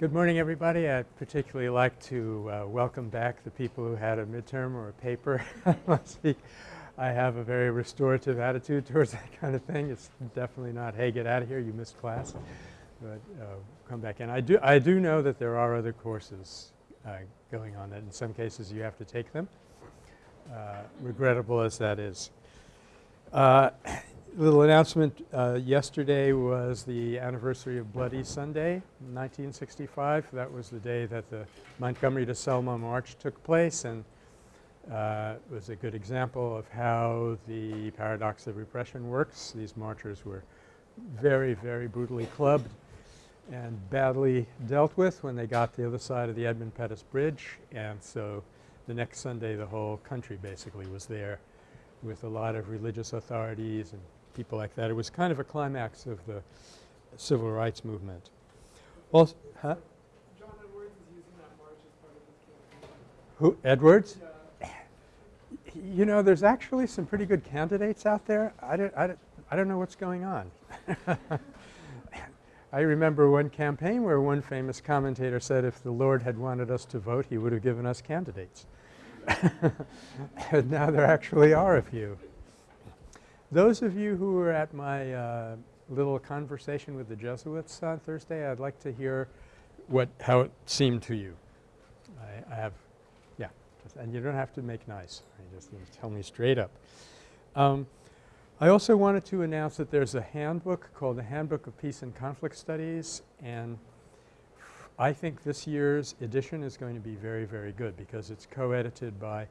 Good morning, everybody. I'd particularly like to uh, welcome back the people who had a midterm or a paper last week. I have a very restorative attitude towards that kind of thing. It's definitely not, hey, get out of here, you missed class, but uh, come back in. I do, I do know that there are other courses uh, going on that in some cases you have to take them, uh, regrettable as that is. Little announcement uh, yesterday was the anniversary of Bloody Sunday 1965. That was the day that the Montgomery to Selma March took place and uh, was a good example of how the paradox of repression works. These marchers were very, very brutally clubbed and badly dealt with when they got to the other side of the Edmund Pettus Bridge and so the next Sunday the whole country basically was there with a lot of religious authorities and people like that. It was kind of a climax of the civil rights movement. Well, huh? John Edwards is using that march as part of his campaign. Who? Edwards? Yeah. You know, there's actually some pretty good candidates out there. I don't, I don't, I don't know what's going on. I remember one campaign where one famous commentator said if the Lord had wanted us to vote, he would have given us candidates. and now there actually are a few. Those of you who were at my uh, little conversation with the Jesuits on Thursday, I'd like to hear what how it seemed to you. I, I have yeah, and you don't have to make nice. You just tell me straight up. Um, I also wanted to announce that there's a handbook called the Handbook of Peace and Conflict Studies and I think this year's edition is going to be very, very good because it's co-edited by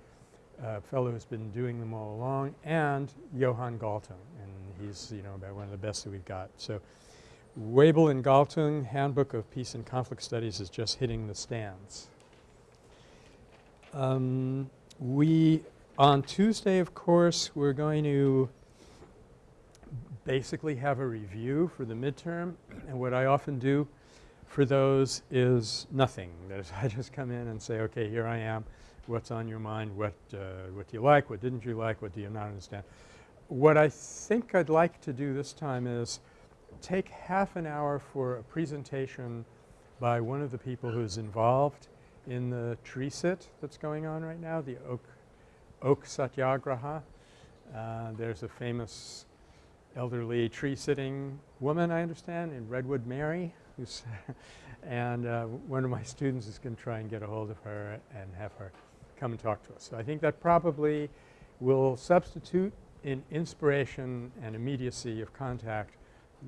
a fellow who's been doing them all along and Johan Galtung and he's you know about one of the best that we've got. So Webel and Galtung Handbook of Peace and Conflict Studies is just hitting the stands. Um, we on Tuesday of course we're going to basically have a review for the midterm and what I often do for those is nothing. I just come in and say okay here I am what's on your mind, what, uh, what do you like, what didn't you like, what do you not understand. What I think I'd like to do this time is take half an hour for a presentation by one of the people who's involved in the tree sit that's going on right now, the oak, oak satyagraha. Uh, there's a famous elderly tree sitting woman I understand in Redwood Mary and uh, one of my students is going to try and get a hold of her and have her come and talk to us. So I think that probably will substitute in inspiration and immediacy of contact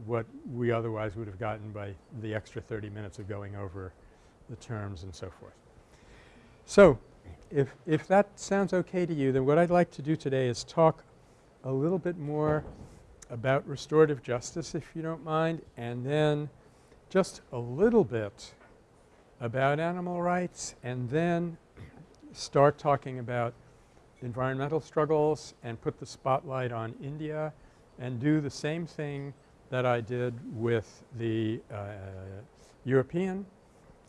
what we otherwise would have gotten by the extra 30 minutes of going over the terms and so forth. So if, if that sounds okay to you then what I'd like to do today is talk a little bit more about restorative justice if you don't mind and then just a little bit about animal rights and then start talking about environmental struggles and put the spotlight on India and do the same thing that I did with the uh, European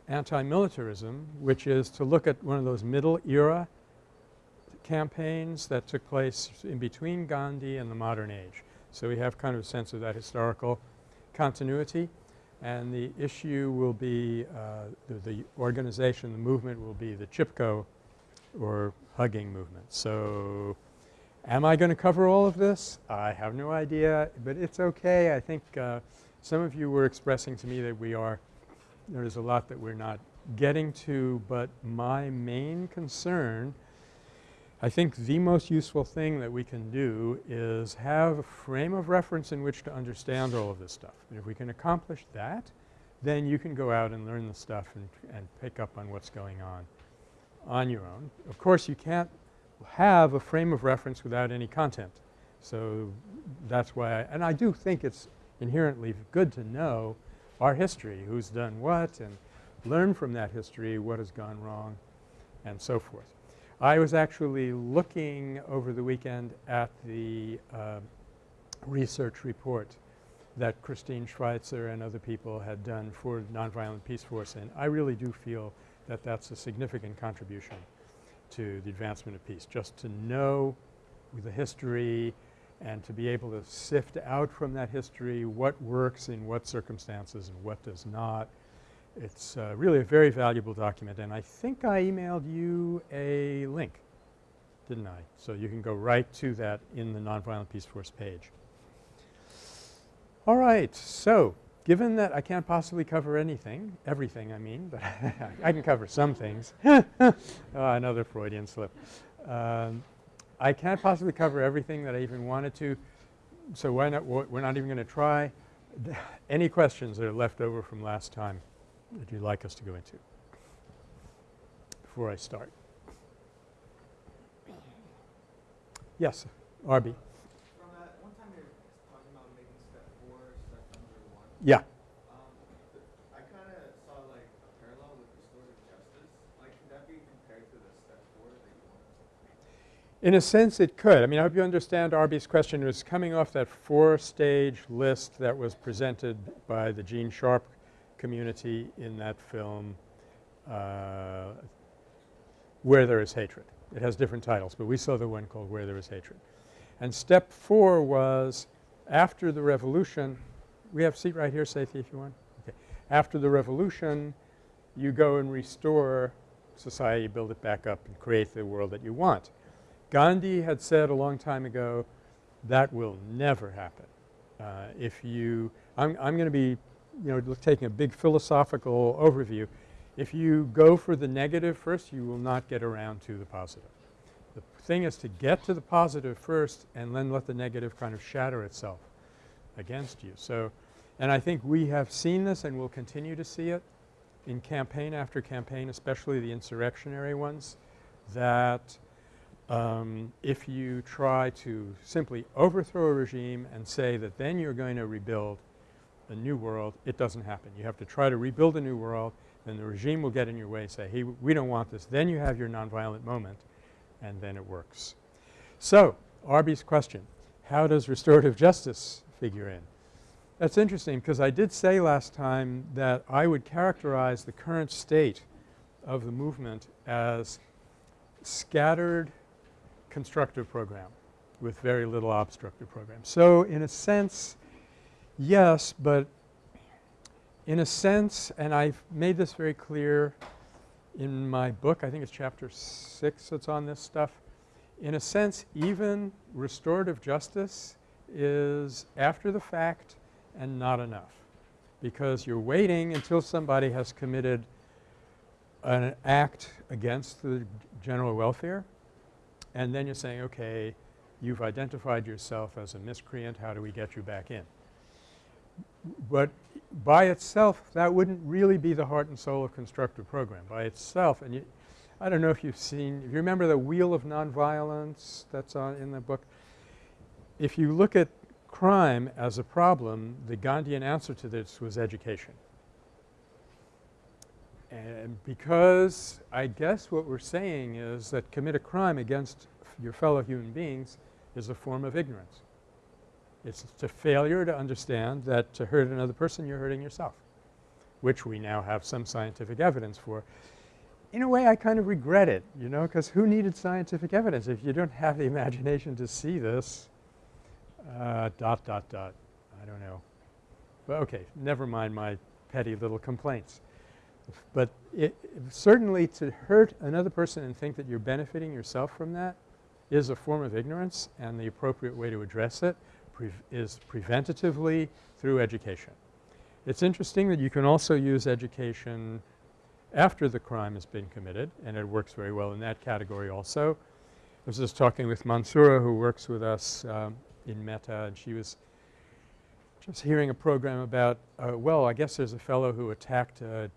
anti-militarism which is to look at one of those middle era campaigns that took place in between Gandhi and the modern age. So we have kind of a sense of that historical continuity and the issue will be uh, the, the organization, the movement will be the Chipko or hugging movement. So am I going to cover all of this? I have no idea, but it's okay. I think uh, some of you were expressing to me that we are – there is a lot that we're not getting to, but my main concern I think the most useful thing that we can do is have a frame of reference in which to understand all of this stuff. And if we can accomplish that, then you can go out and learn the stuff and, and pick up on what's going on on your own. Of course, you can't have a frame of reference without any content. So that's why I – and I do think it's inherently good to know our history, who's done what and learn from that history what has gone wrong and so forth. I was actually looking over the weekend at the uh, research report that Christine Schweitzer and other people had done for Nonviolent Peace Force and I really do feel that that's a significant contribution to the advancement of peace. Just to know the history and to be able to sift out from that history what works in what circumstances and what does not It's uh, really a very valuable document and I think I emailed you a link, didn't I? So you can go right to that in the Nonviolent Peace Force page. All right. So given that I can't possibly cover anything, everything I mean, but I can cover some things. oh, another Freudian slip. Um, I can't possibly cover everything that I even wanted to, so why not we're not even going to try. Any questions that are left over from last time that you'd like us to go into before I start? Yes, Arby. Want? In a sense it could. I mean I hope you understand Arby's question it was coming off that four-stage list that was presented by the Gene Sharp community in that film uh, Where There Is Hatred. It has different titles, but we saw the one called Where There Is Hatred. And step four was after the revolution – we have a seat right here, Sathi, if you want. Okay. After the revolution, you go and restore society, build it back up and create the world that you want. Gandhi had said a long time ago that will never happen. Uh, if you – I'm, I'm going to be you know taking a big philosophical overview. If you go for the negative first, you will not get around to the positive. The thing is to get to the positive first and then let the negative kind of shatter itself against you. So, and I think we have seen this and will continue to see it in campaign after campaign, especially the insurrectionary ones, that um, if you try to simply overthrow a regime and say that then you're going to rebuild a new world, it doesn't happen. You have to try to rebuild a new world then the regime will get in your way, and say, hey, we don't want this. Then you have your nonviolent moment and then it works. So Arby's question, how does restorative justice figure in? That's interesting because I did say last time that I would characterize the current state of the movement as scattered constructive program with very little obstructive program. So in a sense, yes, but in a sense, and I've made this very clear in my book, I think it's chapter 6 that's on this stuff. In a sense, even restorative justice is after the fact and not enough because you're waiting until somebody has committed an act against the general welfare and then you're saying, okay, you've identified yourself as a miscreant, how do we get you back in? But by itself that wouldn't really be the heart and soul of constructive program by itself. And you, I don't know if you've seen – if you remember the wheel of nonviolence that's on in the book. If you look at crime as a problem, the Gandhian answer to this was education. And because I guess what we're saying is that commit a crime against your fellow human beings is a form of ignorance. It's a failure to understand that to hurt another person you're hurting yourself, which we now have some scientific evidence for. In a way I kind of regret it, you know, because who needed scientific evidence if you don't have the imagination to see this uh, dot dot dot. I don't know. But okay, never mind my petty little complaints. But it, certainly to hurt another person and think that you're benefiting yourself from that is a form of ignorance and the appropriate way to address it pre is preventatively through education. It's interesting that you can also use education after the crime has been committed and it works very well in that category also. I was just talking with Mansoura who works with us um, in Metta and she was just hearing a program about uh, well I guess there's a fellow who attacked uh,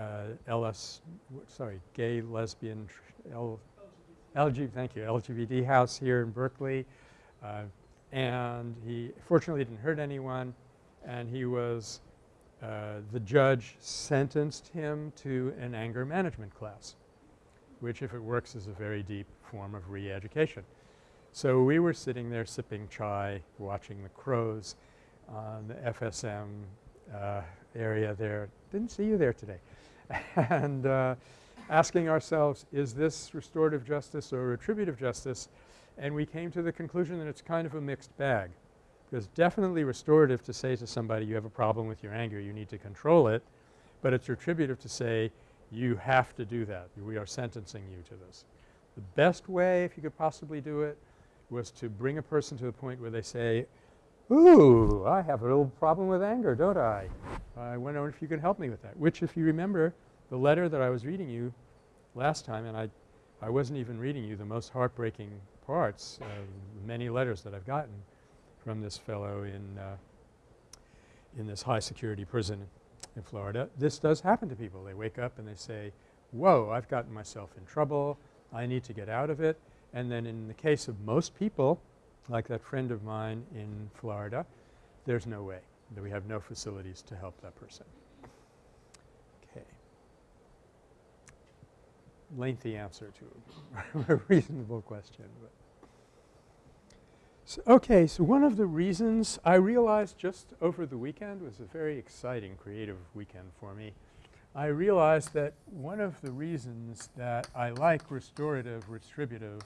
uh, LS sorry gay lesbian L LGBT thank you LGBT house here in Berkeley uh, and he fortunately didn't hurt anyone and he was uh, the judge sentenced him to an anger management class which if it works is a very deep form of re-education. So we were sitting there sipping chai watching the crows on the FSM uh, area there. Didn't see you there today. and uh, asking ourselves is this restorative justice or retributive justice and we came to the conclusion that it's kind of a mixed bag. Because definitely restorative to say to somebody you have a problem with your anger, you need to control it. but it's retributive to say you have to do that. We are sentencing you to this. The best way, if you could possibly do it, was to bring a person to the point where they say, ooh, I have a little problem with anger, don't I? I wonder if you could help me with that, which if you remember the letter that I was reading you last time and I, I wasn't even reading you the most heartbreaking parts of many letters that I've gotten from this fellow in, uh, in this high security prison in Florida. This does happen to people. They wake up and they say, whoa, I've gotten myself in trouble. I need to get out of it. And then in the case of most people, like that friend of mine in Florida, there's no way that we have no facilities to help that person. Okay. Lengthy answer to a reasonable question. But so, okay, so one of the reasons I realized just over the weekend was a very exciting creative weekend for me. I realized that one of the reasons that I like restorative, retributive,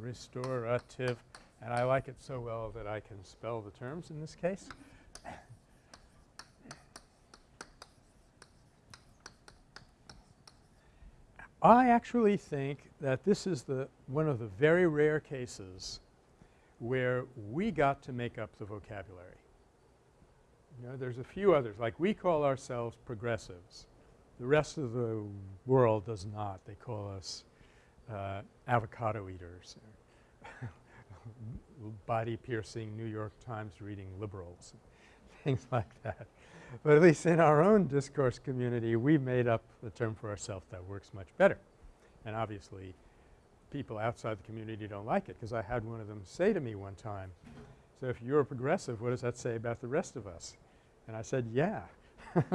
restorative, and I like it so well that I can spell the terms in this case. I actually think that this is the one of the very rare cases where we got to make up the vocabulary. You know, there's a few others, like we call ourselves progressives. The rest of the world does not. They call us uh, avocado eaters body-piercing New York Times reading liberals, things like that. But at least in our own discourse community, we made up a term for ourselves that works much better. And obviously, people outside the community don't like it because I had one of them say to me one time, so if you're a progressive, what does that say about the rest of us? And I said, yeah.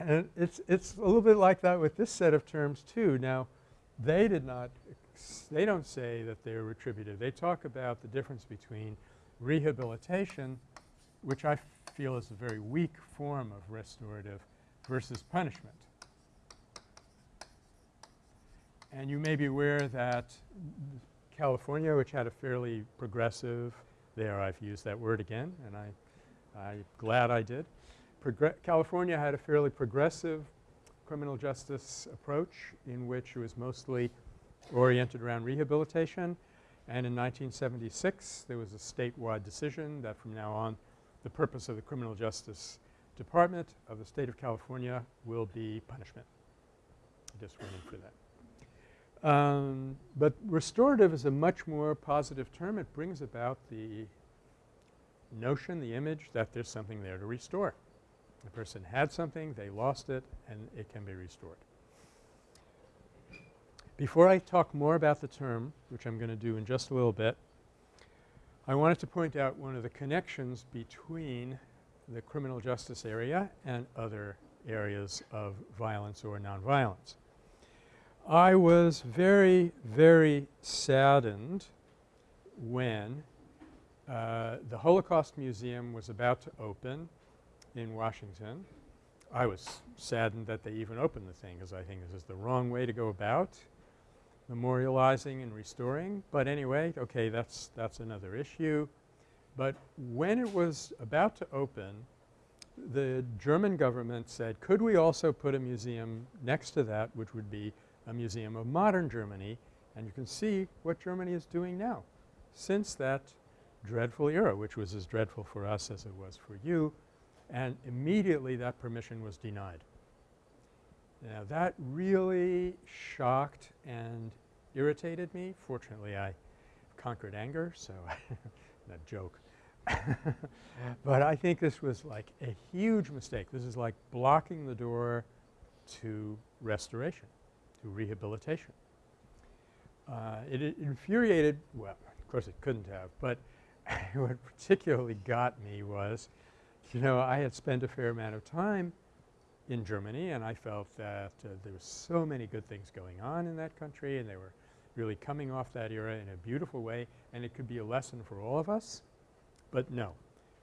and it's, it's a little bit like that with this set of terms too. Now, they did not they don't say that they're retributive. They talk about the difference between rehabilitation, which I feel is a very weak form of restorative, versus punishment. And you may be aware that California, which had a fairly progressive – there I've used that word again and I, I'm glad I did. California had a fairly progressive criminal justice approach in which it was mostly oriented around rehabilitation. And in 1976, there was a statewide decision that from now on the purpose of the Criminal Justice Department of the State of California will be punishment. Just went in for that. Um, but restorative is a much more positive term. It brings about the notion, the image that there's something there to restore. The person had something, they lost it, and it can be restored. Before I talk more about the term, which I'm going to do in just a little bit, I wanted to point out one of the connections between the criminal justice area and other areas of violence or nonviolence. I was very, very saddened when uh, the Holocaust Museum was about to open in Washington. I was saddened that they even opened the thing because I think this is the wrong way to go about memorializing and restoring. But anyway, okay, that's, that's another issue. But when it was about to open, the German government said, could we also put a museum next to that which would be a museum of modern Germany and you can see what Germany is doing now since that dreadful era which was as dreadful for us as it was for you and immediately that permission was denied. Now that really shocked and irritated me. Fortunately, I conquered anger, so that joke. but I think this was like a huge mistake. This is like blocking the door to restoration, to rehabilitation. Uh, it, it infuriated – well, of course it couldn't have, but what particularly got me was, you know, I had spent a fair amount of time in Germany and I felt that uh, there were so many good things going on in that country and they were really coming off that era in a beautiful way and it could be a lesson for all of us. But no,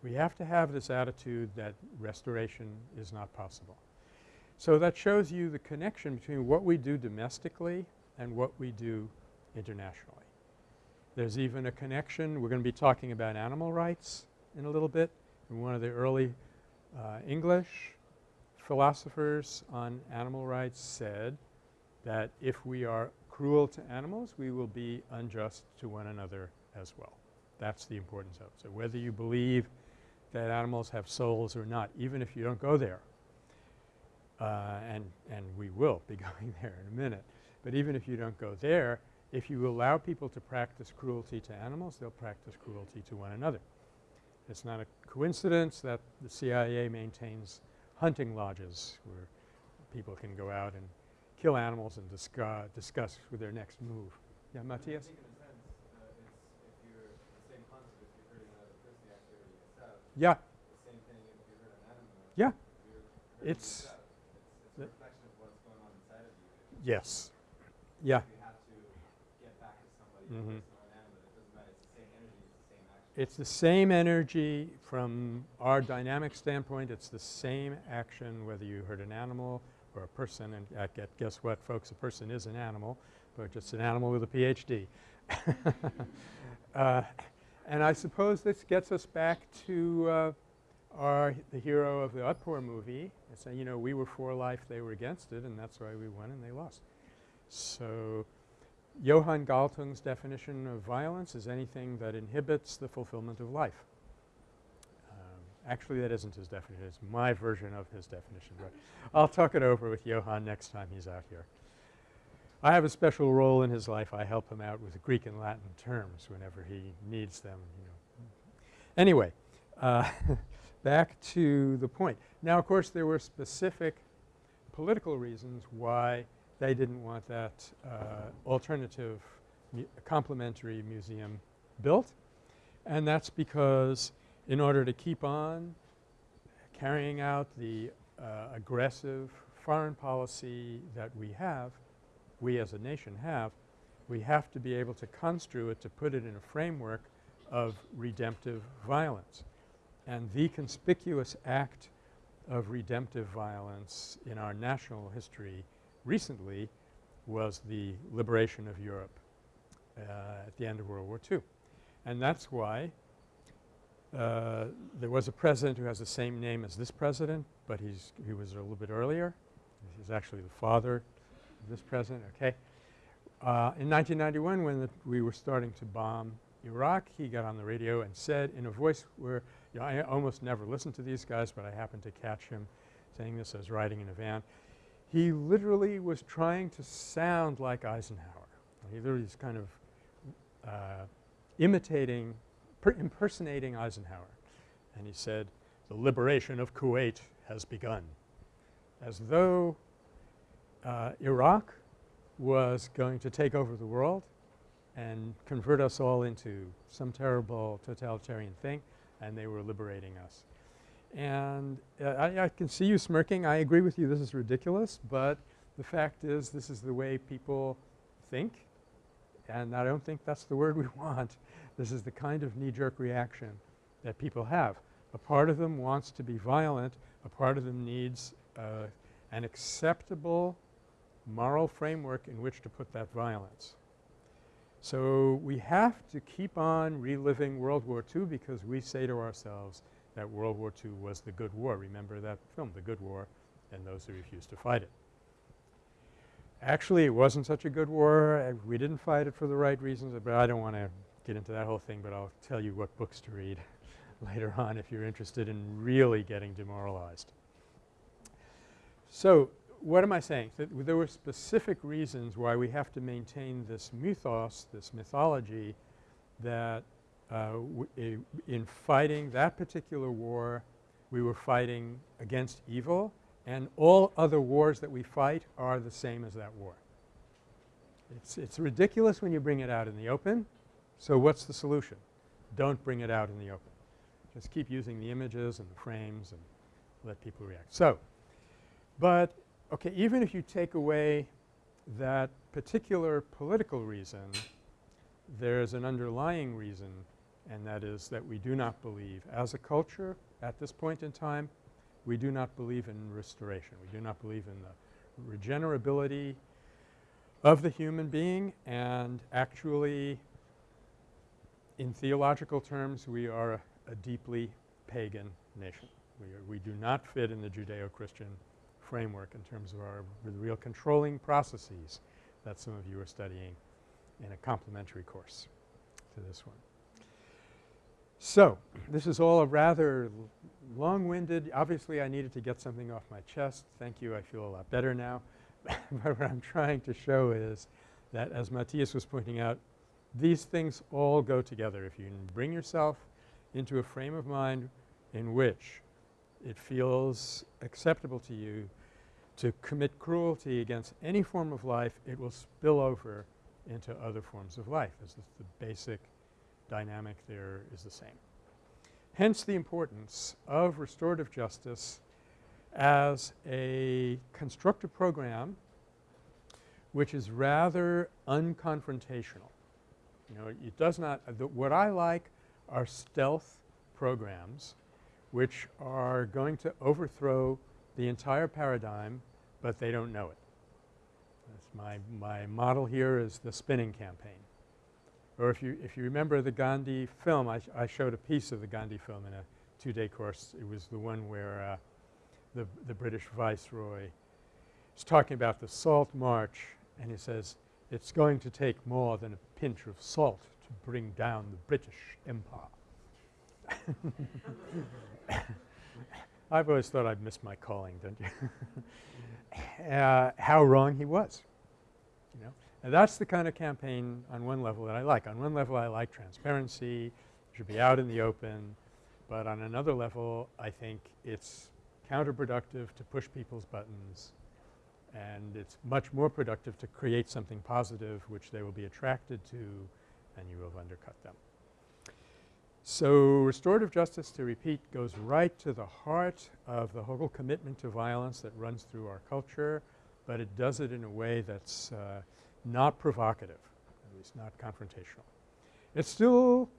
we have to have this attitude that restoration is not possible. So that shows you the connection between what we do domestically and what we do internationally. There's even a connection – we're going to be talking about animal rights in a little bit. One of the early uh, English philosophers on animal rights said that if we are cruel to animals, we will be unjust to one another as well. That's the importance of it. So whether you believe that animals have souls or not, even if you don't go there, uh, and, and we will be going there in a minute, but even if you don't go there, if you allow people to practice cruelty to animals, they'll practice cruelty to one another. It's not a coincidence that the CIA maintains hunting lodges where people can go out and kill animals and discuss, discuss with their next move. Yeah, Matthias? I think in a sense, uh, it's if you're the same concept, if you're hurting another person, you actually. Yeah. The same thing if you hurt an animal. Yeah. It's. It's, it's a the- reflection it's the same energy from our dynamic standpoint. It's the same action whether you hurt an animal or a person. And get, guess what, folks? A person is an animal, but just an animal with a PhD. uh, and I suppose this gets us back to uh, our the hero of the Otpor movie and saying, you know, we were for life, they were against it, and that's why we won and they lost. So Johan Galtung's definition of violence is anything that inhibits the fulfillment of life. Um, actually, that isn't his definition. It's my version of his definition. But I'll talk it over with Johan next time he's out here. I have a special role in his life. I help him out with Greek and Latin terms whenever he needs them, you know. Anyway, uh, back to the point. Now, of course, there were specific political reasons why they didn't want that uh, alternative mu complementary museum built. And that's because in order to keep on carrying out the uh, aggressive foreign policy that we have, we as a nation have, we have to be able to construe it to put it in a framework of redemptive violence. And the conspicuous act of redemptive violence in our national history recently was the liberation of Europe uh, at the end of World War II. And that's why uh, there was a president who has the same name as this president, but he's he was a little bit earlier. He's actually the father of this president, okay. Uh, in 1991 when the, we were starting to bomb Iraq, he got on the radio and said in a voice where you know, I almost never listen to these guys, but I happened to catch him saying this. I was riding in a van. He literally was trying to sound like Eisenhower. He literally was kind of uh, imitating, impersonating Eisenhower. And he said, the liberation of Kuwait has begun. As though uh, Iraq was going to take over the world and convert us all into some terrible totalitarian thing and they were liberating us. And uh, I, I, can see you smirking. I agree with you this is ridiculous, but the fact is this is the way people think and I don't think that's the word we want. This is the kind of knee-jerk reaction that people have. A part of them wants to be violent. A part of them needs uh, an acceptable moral framework in which to put that violence. So we have to keep on reliving World War II because we say to ourselves that World War II was the good war. Remember that film, The Good War, and those who refused to fight it. Actually, it wasn't such a good war. Uh, we didn't fight it for the right reasons, but I don't want to get into that whole thing, but I'll tell you what books to read later on if you're interested in really getting demoralized. So what am I saying? That there were specific reasons why we have to maintain this mythos, this mythology that uh, in fighting that particular war we were fighting against evil and all other wars that we fight are the same as that war. It's, it's ridiculous when you bring it out in the open. So what's the solution? Don't bring it out in the open. Just keep using the images and the frames and let people react. So, but okay, even if you take away that particular political reason, there's an underlying reason and that is that we do not believe as a culture at this point in time we do not believe in restoration. We do not believe in the regenerability of the human being and actually in theological terms we are a, a deeply pagan nation. We, are, we do not fit in the Judeo-Christian framework in terms of our real controlling processes that some of you are studying in a complementary course to this one. So, this is all a rather long-winded obviously I needed to get something off my chest. Thank you. I feel a lot better now. but what I'm trying to show is that as Matthias was pointing out, these things all go together. If you bring yourself into a frame of mind in which it feels acceptable to you to commit cruelty against any form of life, it will spill over into other forms of life as the basic dynamic there is the same. Hence the importance of restorative justice as a constructive program which is rather unconfrontational. You know, it does not uh, – what I like are stealth programs which are going to overthrow the entire paradigm, but they don't know it. That's my, my model here is the spinning campaign. Or if you, if you remember the Gandhi film, I, sh I showed a piece of the Gandhi film in a two-day course. It was the one where uh, the, the British viceroy is talking about the Salt March and he says, it's going to take more than a pinch of salt to bring down the British Empire. I've always thought I'd missed my calling, don't you? uh, how wrong he was. And that's the kind of campaign on one level that I like. On one level I like transparency, it should be out in the open, but on another level I think it's counterproductive to push people's buttons and it's much more productive to create something positive which they will be attracted to and you will undercut them. So, restorative justice to repeat goes right to the heart of the whole commitment to violence that runs through our culture, but it does it in a way that's uh, not provocative, at least not confrontational. It still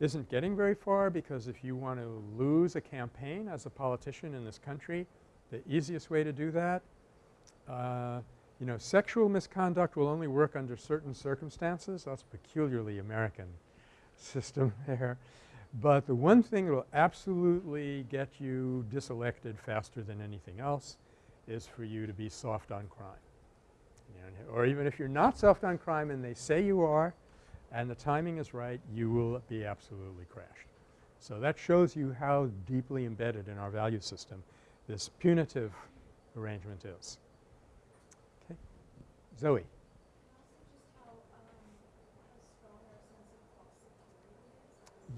isn't getting very far because if you want to lose a campaign as a politician in this country, the easiest way to do that uh, you know, sexual misconduct will only work under certain circumstances. That's a peculiarly American system there. But the one thing that will absolutely get you diselected faster than anything else is for you to be soft on crime. Or even if you're not soft on crime and they say you are and the timing is right, you will be absolutely crashed. So that shows you how deeply embedded in our value system this punitive arrangement is. Okay. Zoe.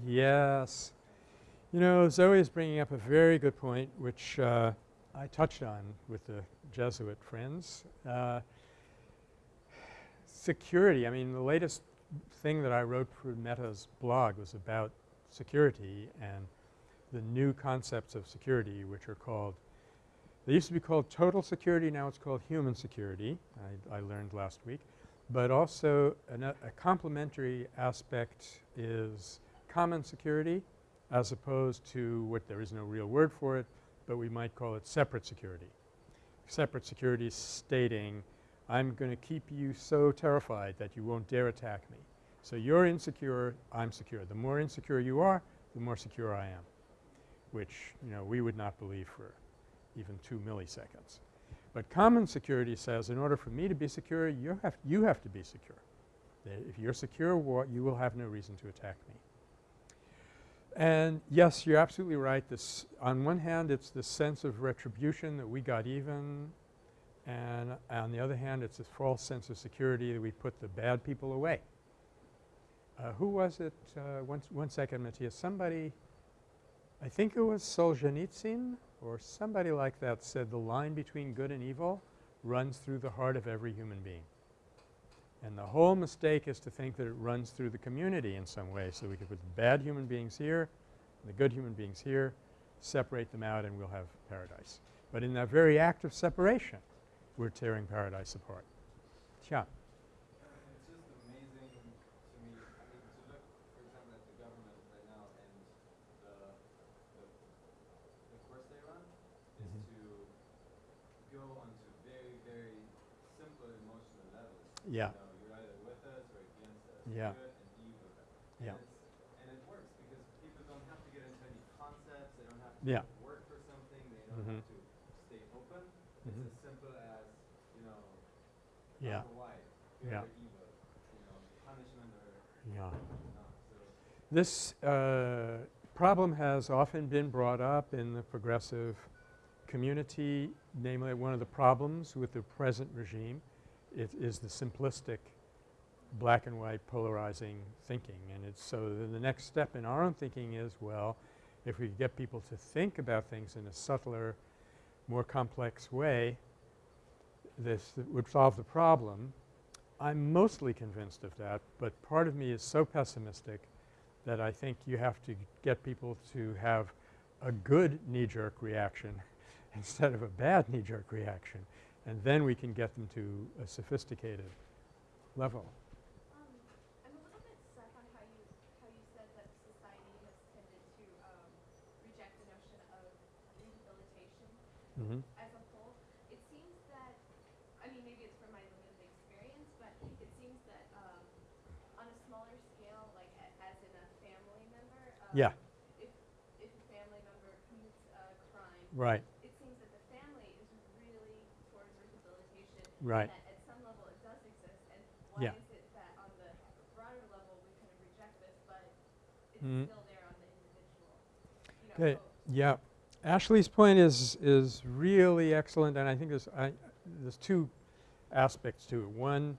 Yes. You know, Zoe is bringing up a very good point which uh, I touched on with the Jesuit friends. Uh, security, I mean the latest thing that I wrote for Metta's blog was about security and the new concepts of security which are called they used to be called total security. Now it's called human security, I, I learned last week. But also a complementary aspect is common security as opposed to what there is no real word for it, but we might call it separate security. Separate security stating I'm going to keep you so terrified that you won't dare attack me. So you're insecure, I'm secure. The more insecure you are, the more secure I am, which, you know, we would not believe for even 2 milliseconds. But common security says in order for me to be secure, you have, you have to be secure. If you're secure, you will have no reason to attack me. And yes, you're absolutely right. This on one hand, it's the sense of retribution that we got even and on the other hand, it's this false sense of security that we put the bad people away. Uh, who was it? Uh, one, one second, Matthias. Somebody, I think it was Solzhenitsyn or somebody like that said the line between good and evil runs through the heart of every human being. And the whole mistake is to think that it runs through the community in some way. So we could put the bad human beings here and the good human beings here, separate them out and we'll have paradise. But in that very act of separation, we're tearing paradise apart. Yeah. Yeah. You know, you're either with us or against us. Yeah. And evil. Yeah. And, and it works because people don't have to get into any concepts Yeah. work for something, they don't Mhm. have to stay open. Mhm. It's as simple as, you know, Yeah. black or white, good Yeah. evil, you know, punishment or Yeah. This uh, problem has often been brought up in the progressive community, namely one of the problems with the present regime it is the simplistic black and white polarizing thinking. And it's so then the next step in our own thinking is, well, if we get people to think about things in a subtler, more complex way, this would solve the problem. I'm mostly convinced of that, but part of me is so pessimistic that I think you have to get people to have a good knee-jerk reaction instead of a bad knee-jerk reaction, and then we can get them to a sophisticated level. Um, I'm a little bit stuck on how you how you said that society has tended to um, reject the notion of rehabilitation Mm-hmm. as a whole. It seems that, I mean, maybe it's from my limited experience, but it seems that um, on a smaller scale, like a, as in a family member, um, Yeah. if if a family member commits a crime, Right, it seems that the family is really towards rehabilitation. Right. And that at some level it does exist. And why Yeah. is it that on the broader level we kind of reject this, but it's Mm. still there on the individual? You know, so- yeah. Ashley's point is is really excellent, and I think there's I, there's two aspects to it. One,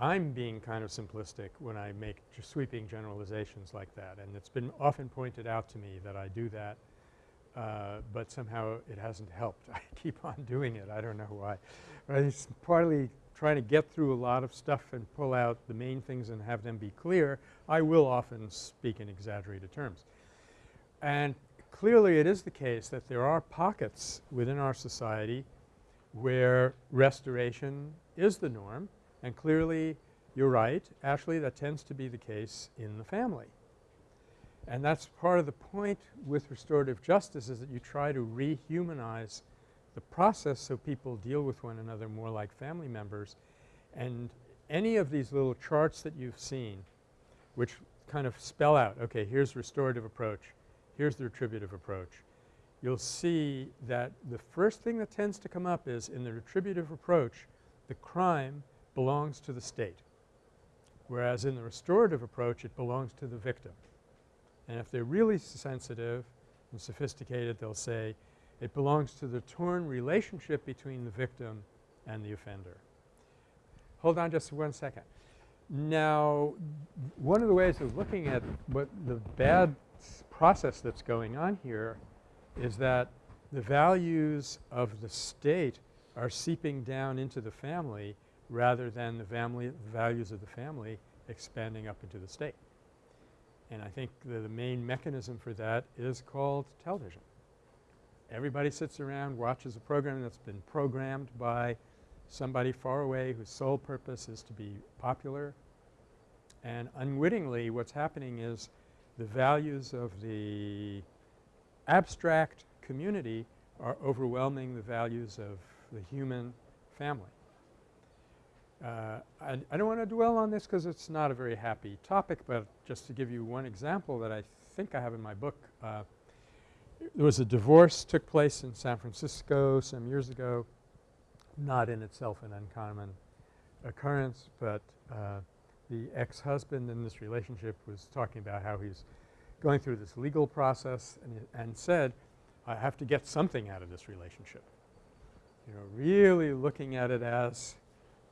I'm being kind of simplistic when I make sweeping generalizations like that, and it's been often pointed out to me that I do that, uh, but somehow it hasn't helped. I keep on doing it. I don't know why. But it's partly trying to get through a lot of stuff and pull out the main things and have them be clear. I will often speak in exaggerated terms. And clearly it is the case that there are pockets within our society where restoration is the norm and clearly you're right, Ashley, that tends to be the case in the family. And that's part of the point with restorative justice is that you try to rehumanize the process so people deal with one another more like family members. And any of these little charts that you've seen which kind of spell out, okay, here's restorative approach, here's the retributive approach. You'll see that the first thing that tends to come up is in the retributive approach, the crime belongs to the state, whereas in the restorative approach it belongs to the victim. And if they're really sensitive and sophisticated, they'll say it belongs to the torn relationship between the victim and the offender. Hold on just one second. Now, one of the ways of looking at what the bad process that's going on here is that the values of the state are seeping down into the family rather than the family values of the family expanding up into the state. And I think the, the main mechanism for that is called television. Everybody sits around, watches a program that's been programmed by somebody far away whose sole purpose is to be popular. And unwittingly what's happening is the values of the abstract community are overwhelming the values of the human family. Uh, I, I don't want to dwell on this because it's not a very happy topic, but just to give you one example that I think I have in my book, uh, there was a divorce took place in San Francisco some years ago, not in itself an uncommon occurrence, but uh, the ex-husband in this relationship was talking about how he's going through this legal process and, and said, I have to get something out of this relationship. You know, really looking at it as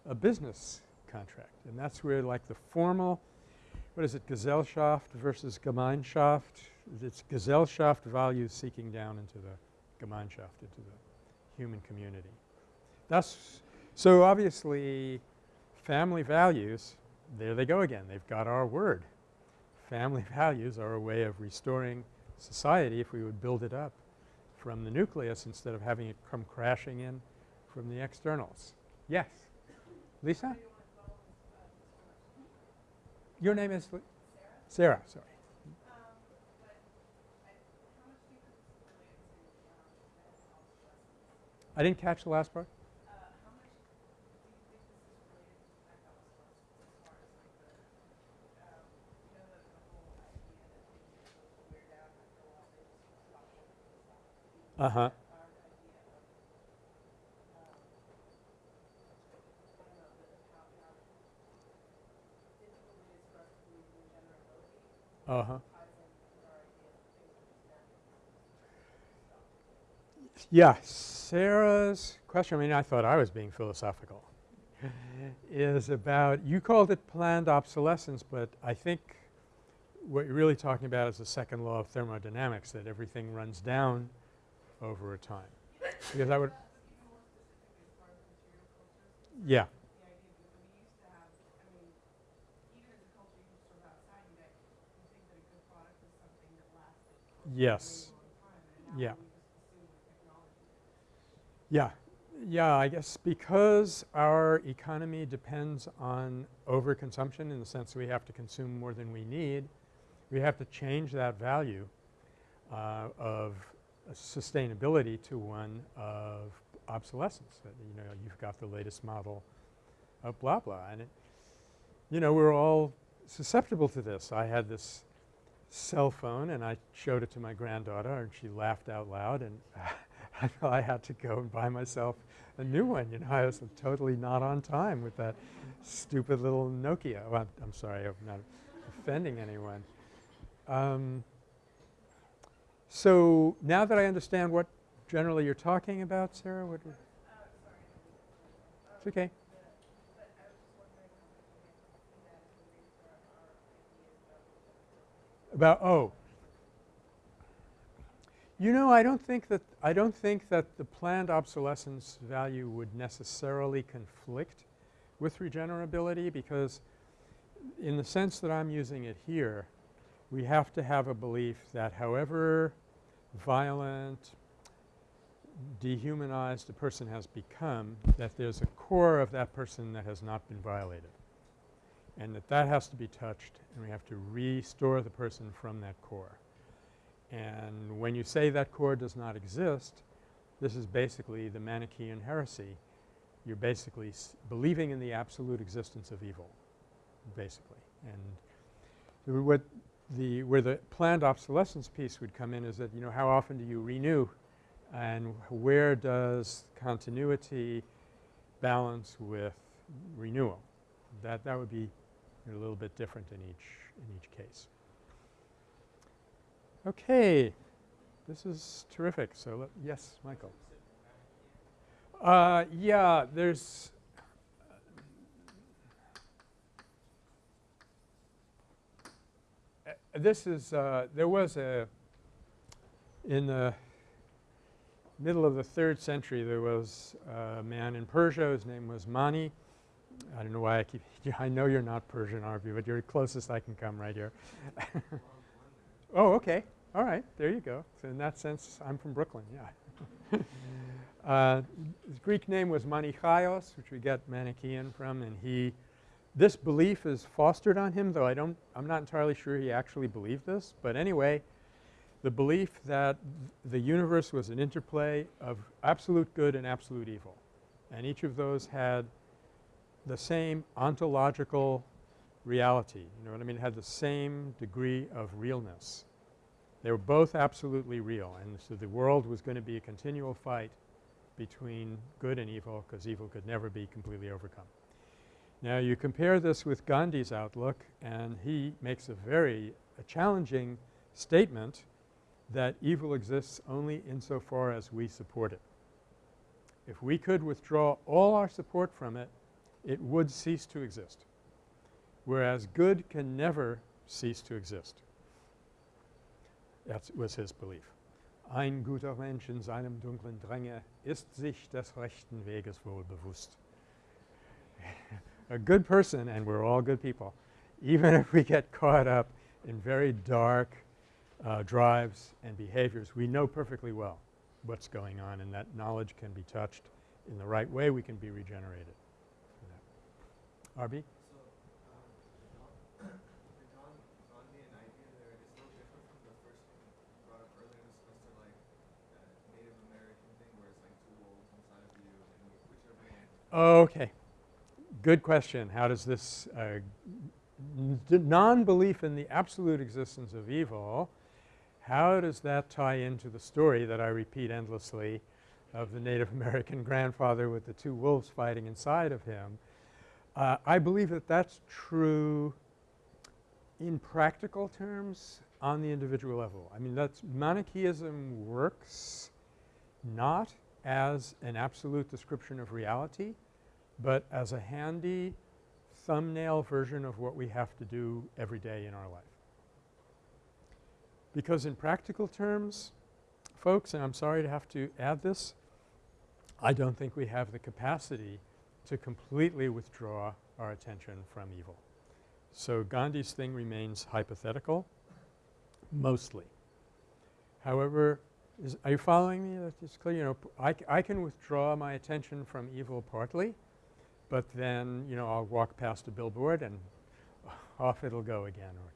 a business contract. And that's where like the formal, what is it, Gesellschaft versus Gemeinschaft? It's Gesellschaft values seeking down into the Gemeinschaft, into the human community. That's so obviously family values, there they go again. They've got our word. Family values are a way of restoring society if we would build it up from the nucleus instead of having it come crashing in from the externals. Yes? Lisa? Your name is? Li- Sarah, sorry. I didn't catch the last part. Uh-huh. our idea of, um, I don't know, the, how, how difficult it is for us to believe in generability Uh-huh. ties in with our idea that things are just natural. Yeah, Sarah's question, I mean, I thought I was being philosophical, is about, you called it planned obsolescence, but I think what you're really talking about is the second law of thermodynamics, that everything runs down over a time. Because I would, Even more specifically as far as material cultures, yeah, the idea that we used to have, I mean, even as a culture you used to sort of outside, you that you think that a good product is something that lasted for a yes. Yeah. Yeah. Yeah, I guess because our economy depends on overconsumption in the sense we have to consume more than we need, we have to change that value uh, of sustainability to one of obsolescence. That, you know, you've got the latest model of blah blah. And it, you know, we're all susceptible to this. I had this cell phone and I showed it to my granddaughter and she laughed out loud and I had to go and buy myself a new one. You know, I was totally not on time with that stupid little Nokia. Well, I'm, sorry, I'm not offending anyone. Um, so now that I understand what generally you're talking about, Sarah, what? Uh, sorry, I didn't mean to interrupt. It's okay. The, but I was just wondering how much we can see that as a base for our, our ideas about oh, you know, I don't think that I don't think that the planned obsolescence value would necessarily conflict with regenerability because in the sense that I'm using it here, we have to have a belief that however violent, dehumanized a person has become, that there's a core of that person that has not been violated and that that has to be touched and we have to restore the person from that core. And when you say that core does not exist, this is basically the Manichaean heresy. You're basically believing in the absolute existence of evil, basically. And what the where the planned obsolescence piece would come in is that, you know, how often do you renew and where does continuity balance with renewal? That that would be a little bit different in each in each case. Okay. This is terrific. So yes, Michael. Uh, yeah, there's uh, this is uh, there was a in the middle of the third century there was a man in Persia his name was Mani I don't know why I keep I know you're not Persian RB but you're the closest I can come right here. Oh okay. All right. There you go. So in that sense I'm from Brooklyn yeah. Uh, his Greek name was Manichaios which we get Manichaean from and he this belief is fostered on him though I don't I'm not entirely sure he actually believed this but anyway the belief that the universe was an interplay of absolute good and absolute evil. And each of those had the same ontological reality. You know what I mean? It had the same degree of realness. They were both absolutely real and so the world was going to be a continual fight between good and evil because evil could never be completely overcome. Now you compare this with Gandhi's outlook and he makes a very a challenging statement that evil exists only insofar as we support it. If we could withdraw all our support from it, it would cease to exist, whereas good can never cease to exist. That was his belief. Ein guter Mensch in seinem dunklen Dränge ist sich des rechten Weges wohl bewusst. a good person, and we're all good people, even if we get caught up in very dark uh, drives and behaviors, we know perfectly well what's going on and that knowledge can be touched in the right way, we can be regenerated. Um, the Gandhi, Gandhian idea there is a little different from the first one you brought up earlier in the semester, like uh, Native American thing where it's like two wolves inside of you and whichever one. Okay. Good question. How does this uh, non-belief in the absolute existence of evil how does that tie into the story that I repeat endlessly of the Native American grandfather with the two wolves fighting inside of him? Uh, I believe that that's true in practical terms on the individual level. I mean that's Manichaeism works not as an absolute description of reality, but as a handy thumbnail version of what we have to do every day in our life. Because in practical terms, folks, and I'm sorry to have to add this, I don't think we have the capacity to completely withdraw our attention from evil. So Gandhi's thing remains hypothetical mostly. However, is, are you following me? Just clear. You know, I, I can withdraw my attention from evil partly, but then, you know, I'll walk past a billboard and off it'll go again or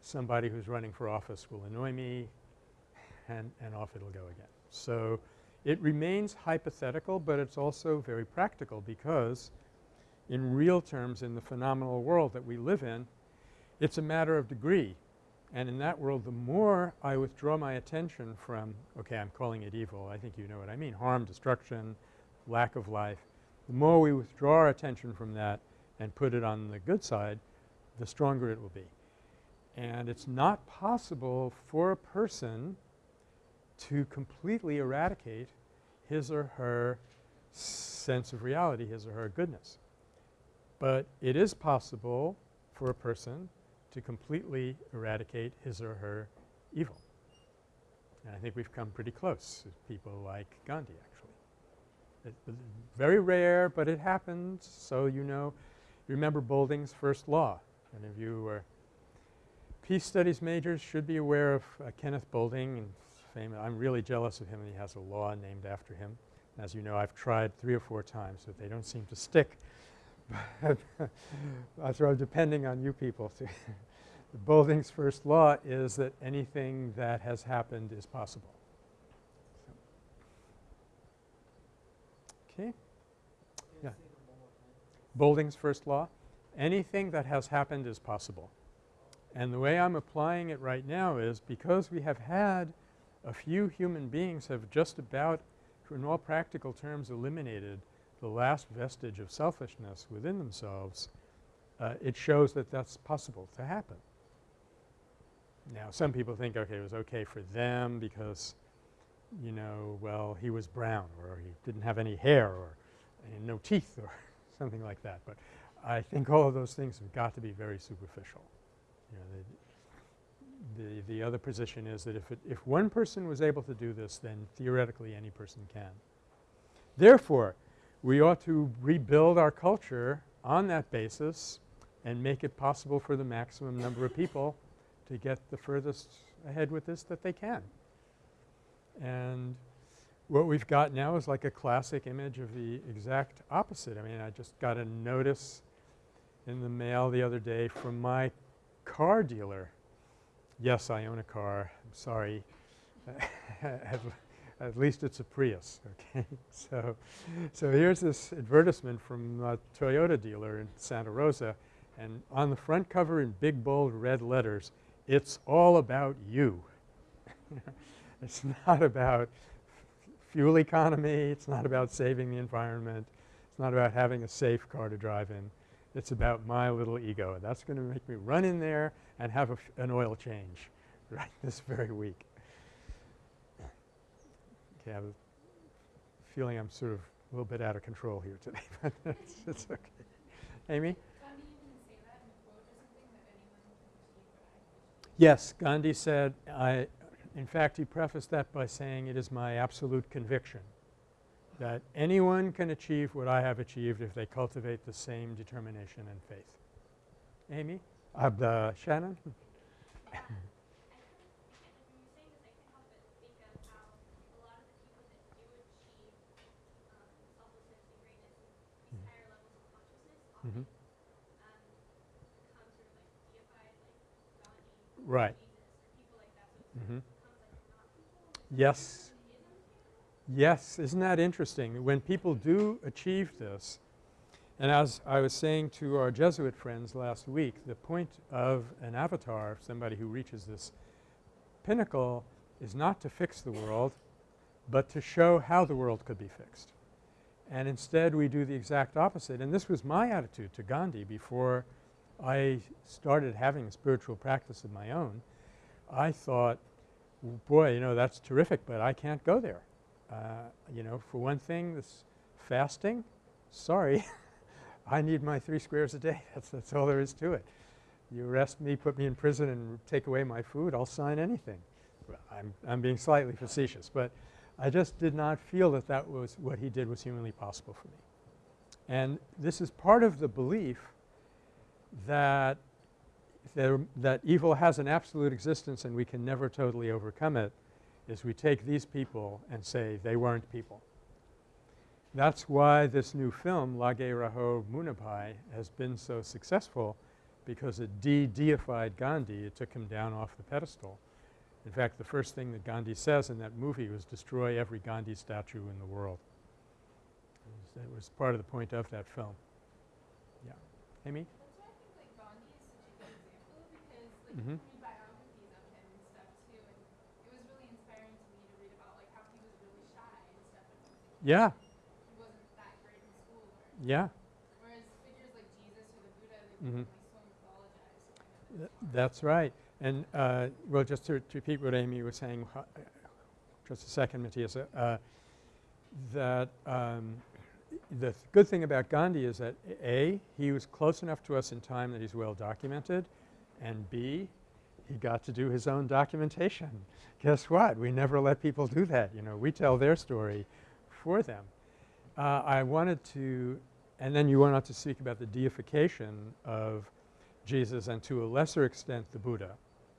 somebody who's running for office will annoy me and, and off it'll go again. So, it remains hypothetical, but it's also very practical because in real terms in the phenomenal world that we live in, it's a matter of degree. And in that world, the more I withdraw my attention from, okay, I'm calling it evil. I think you know what I mean, harm, destruction, lack of life. The more we withdraw our attention from that and put it on the good side, the stronger it will be. And it's not possible for a person to completely eradicate his or her sense of reality, his or her goodness. But it is possible for a person to completely eradicate his or her evil. And I think we've come pretty close with people like Gandhi actually. It, very rare, but it happens. So you know, you remember Boulding's first law. Any of you are peace studies majors should be aware of uh, Kenneth Boulding famous. I'm really jealous of him and he has a law named after him. As you know, I've tried three or four times, but they don't seem to stick. That's why I'm depending on you people to Boulding's first law is that anything that has happened is possible. Okay. Yeah. Boulding's first law, anything that has happened is possible. And the way I'm applying it right now is because we have had a few human beings have just about in all practical terms eliminated the last vestige of selfishness within themselves, uh, it shows that that's possible to happen. Now some people think, okay, it was okay for them because, you know, well, he was brown or he didn't have any hair or no teeth or something like that. But I think all of those things have got to be very superficial. You know, the, the, the other position is that if, it, if one person was able to do this, then theoretically any person can. Therefore, we ought to rebuild our culture on that basis and make it possible for the maximum number of people to get the furthest ahead with this that they can. And what we've got now is like a classic image of the exact opposite. I mean, I just got a notice in the mail the other day from my car dealer. Yes, I own a car. I'm sorry. at, at least it's a Prius, okay. so, so here's this advertisement from a Toyota dealer in Santa Rosa and on the front cover in big bold red letters it's all about you. it's not about fuel economy. It's not about saving the environment. It's not about having a safe car to drive in. It's about my little ego. And that's going to make me run in there and have an oil change right this very week. Okay, I have a feeling I'm sort of a little bit out of control here today, but it's, it's okay. Amy? Yes, Gandhi said, I, in fact, he prefaced that by saying it is my absolute conviction that anyone can achieve what I have achieved if they cultivate the same determination and faith. Amy? Uh, Shannon? Mm-hmm. Right. Mm-hmm. Yes. Yes. Isn't that interesting? When people do achieve this, and as I was saying to our Jesuit friends last week, the point of an avatar, somebody who reaches this pinnacle is not to fix the world, but to show how the world could be fixed. And instead we do the exact opposite. And this was my attitude to Gandhi before I started having a spiritual practice of my own. I thought, boy, you know, that's terrific, but I can't go there. Uh, you know, for one thing, this fasting, sorry, I need my three squares a day. That's, that's all there is to it. You arrest me, put me in prison and take away my food, I'll sign anything. I'm, I'm being slightly facetious, but I just did not feel that that was what he did was humanly possible for me. And this is part of the belief that there, that evil has an absolute existence and we can never totally overcome it is we take these people and say they weren't people. That's why this new film, Lage Raho Munna Bhai, has been so successful because it de-deified Gandhi. It took him down off the pedestal. In fact, the first thing that Gandhi says in that movie was destroy every Gandhi statue in the world. It was, it was part of the point of that film. Yeah. Amy? That's why I think like Gandhi is such a good example because like Mhm. you read biographies of him and stuff too, and it was really inspiring to me to read about like how he was really shy and stuff. And Yeah. he wasn't that great in school. Or, Yeah. whereas figures like Jesus or the Buddha, they Mhm. become like so mythologized. Kind Th that's right. And uh, well, just to, to repeat what Amy was saying uh, just a second, Matthias, uh, that um, the th good thing about Gandhi is that A, he was close enough to us in time that he's well documented, and B, he got to do his own documentation. Guess what? We never let people do that. You know, we tell their story for them. Uh, I wanted to – and then you went on to speak about the deification of Jesus and to a lesser extent the Buddha.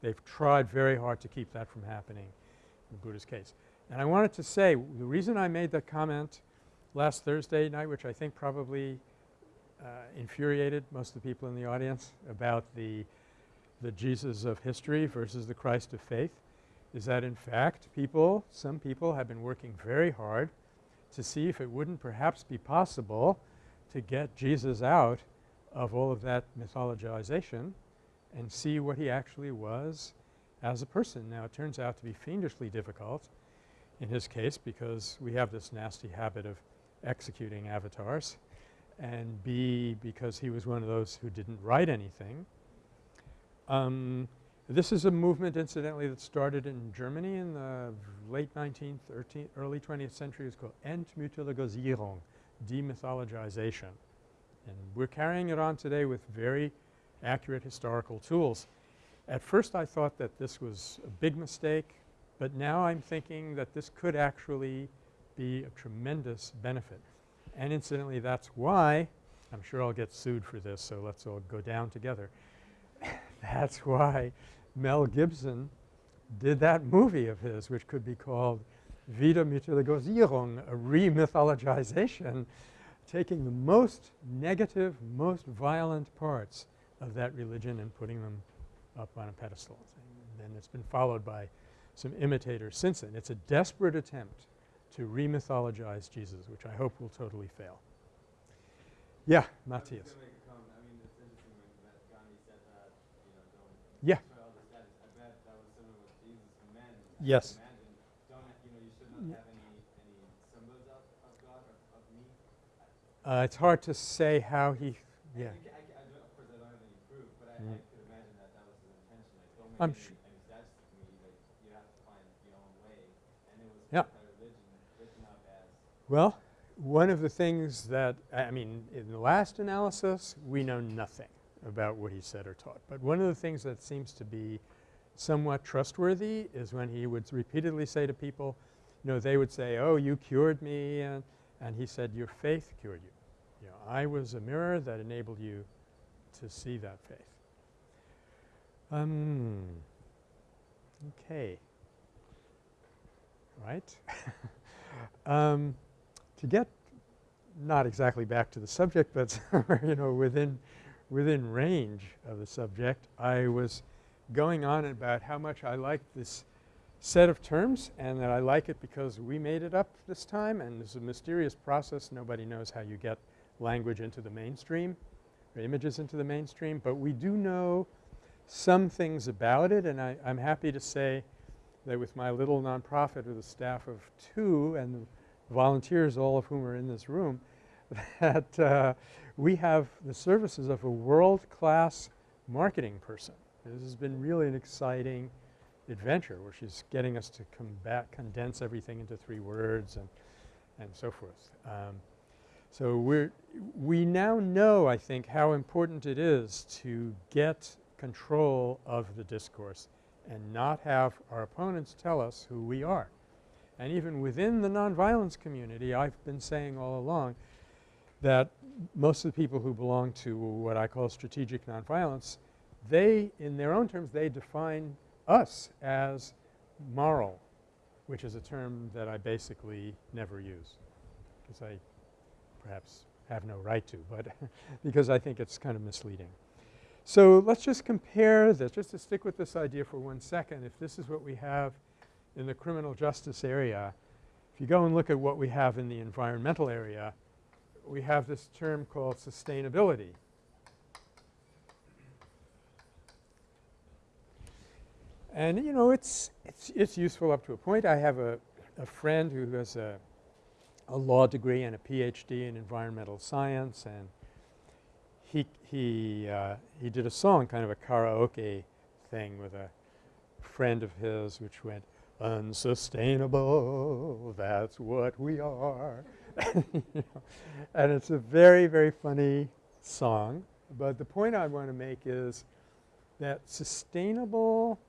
They've tried very hard to keep that from happening in Buddha's case. And I wanted to say the reason I made that comment last Thursday night, which I think probably uh, infuriated most of the people in the audience about the, the Jesus of history versus the Christ of faith, is that in fact people, some people have been working very hard to see if it wouldn't perhaps be possible to get Jesus out of all of that mythologization and see what he actually was as a person. Now it turns out to be fiendishly difficult in his case because we have this nasty habit of executing avatars and B because he was one of those who didn't write anything. Um, this is a movement incidentally that started in Germany in the late 19th, early 20th century. It's called Entmythologisierung, demythologization. And we're carrying it on today with very accurate historical tools. At first I thought that this was a big mistake, but now I'm thinking that this could actually be a tremendous benefit. And incidentally that's why – I'm sure I'll get sued for this, so let's all go down together. that's why Mel Gibson did that movie of his which could be called Wiedermythologisierung, a re-mythologization taking the most negative, most violent parts of that religion and putting them up on a pedestal. And then it's been followed by some imitators since then. It's a desperate attempt to re-mythologize Jesus, which I hope will totally fail. Yeah, Matthias. I was gonna make a comment. I mean, it's me. Uh, it's hard to say how he – yeah. I, think I, I don't, of course, I don't have any proof, but I, Mm. I could imagine that that was his intention. Like, don't I'm make su- any, any statues to me. Like, you have to find your own way. And it was Yeah. that religion written up as Well, one of the things that – I mean, in the last analysis, we know nothing about what he said or taught. But one of the things that seems to be somewhat trustworthy is when he would repeatedly say to people, you know, they would say, oh, you cured me, and, and he said, your faith cured you. You know, I was a mirror that enabled you to see that faith. Um, okay. Right? um, to get not exactly back to the subject, but you know within within range of the subject, I was going on about how much I like this set of terms and that I like it because we made it up this time and it's a mysterious process. Nobody knows how you get language into the mainstream or images into the mainstream, but we do know some things about it and I, I'm happy to say that with my little nonprofit with a staff of two and volunteers, all of whom are in this room, that uh, we have the services of a world-class marketing person. This has been really an exciting adventure where she's getting us to combat, condense everything into three words and, and so forth. Um, so we're we now know, I think, how important it is to get control of the discourse and not have our opponents tell us who we are. And even within the nonviolence community, I've been saying all along that most of the people who belong to what I call strategic nonviolence, they, in their own terms, they define us as moral, which is a term that I basically never use because I perhaps have no right to, but because I think it's kind of misleading. So let's just compare this, just to stick with this idea for one second. If this is what we have in the criminal justice area, if you go and look at what we have in the environmental area, we have this term called sustainability. And you know, it's, it's, it's useful up to a point. I have a, a friend who has a, a law degree and a PhD in environmental science and he, he, uh, he did a song, kind of a karaoke thing with a friend of his which went, unsustainable, that's what we are. and it's a very, very funny song. But the point I want to make is that sustainable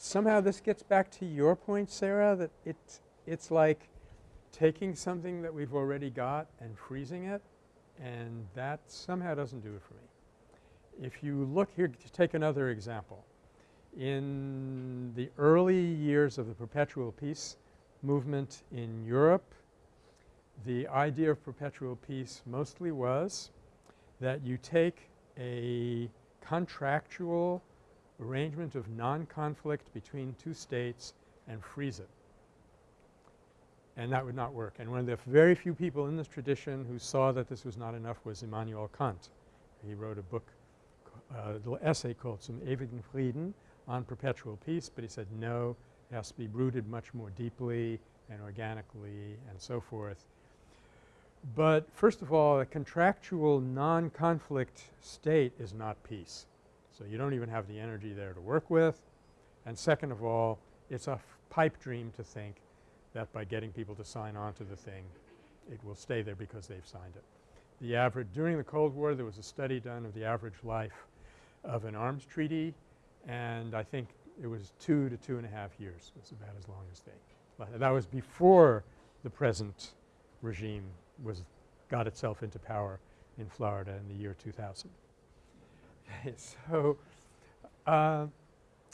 somehow this gets back to your point, Sarah, that it, it's like taking something that we've already got and freezing it and that somehow doesn't do it for me. If you look here to take another example. In the early years of the perpetual peace movement in Europe, the idea of perpetual peace mostly was that you take a contractual arrangement of non-conflict between two states and freeze it. And that would not work. And one of the very few people in this tradition who saw that this was not enough was Immanuel Kant. He wrote a book, uh, a little essay called Zum ewigen Frieden on perpetual peace, but he said no, it has to be rooted much more deeply and organically and so forth. But first of all, a contractual non-conflict state is not peace. So you don't even have the energy there to work with. And second of all, it's a pipe dream to think that by getting people to sign on to the thing, it will stay there because they've signed it. The average – during the Cold War there was a study done of the average life of an arms treaty and I think it was 2 to two and a half years was about as long as they – that was before the present regime was got itself into power in Florida in the year 2000. So uh,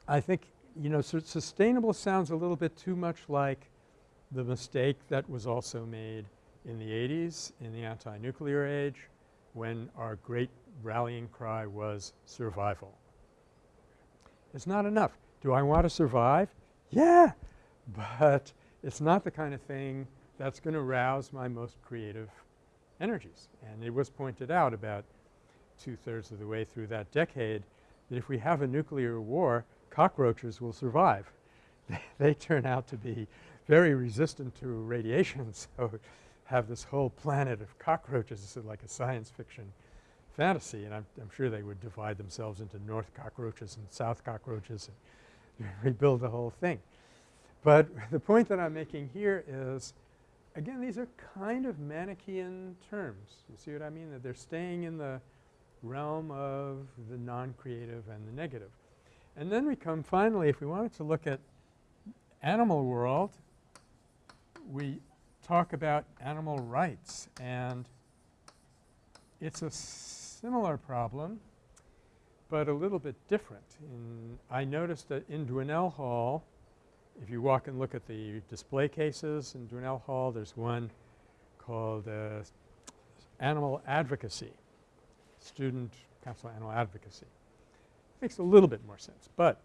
I think you know so sustainable sounds a little bit too much like the mistake that was also made in the 80s in the anti-nuclear age when our great rallying cry was survival. It's not enough. Do I want to survive? Yeah, but it's not the kind of thing that's going to rouse my most creative energies. And it was pointed out about two-thirds of the way through that decade that if we have a nuclear war, cockroaches will survive. they turn out to be very resistant to radiation so have this whole planet of cockroaches like a science fiction fantasy and I'm, I'm sure they would divide themselves into north cockroaches and south cockroaches and rebuild the whole thing. But the point that I'm making here is again these are kind of Manichaean terms. You see what I mean? That they're staying in the realm of the non-creative and the negative. And then we come finally if we wanted to look at animal world we talk about animal rights and it's a similar problem but a little bit different. In I noticed that in Dwinelle Hall if you walk and look at the display cases in Dwinelle Hall there's one called uh, Animal Advocacy, Student Council Animal Advocacy. Makes a little bit more sense, but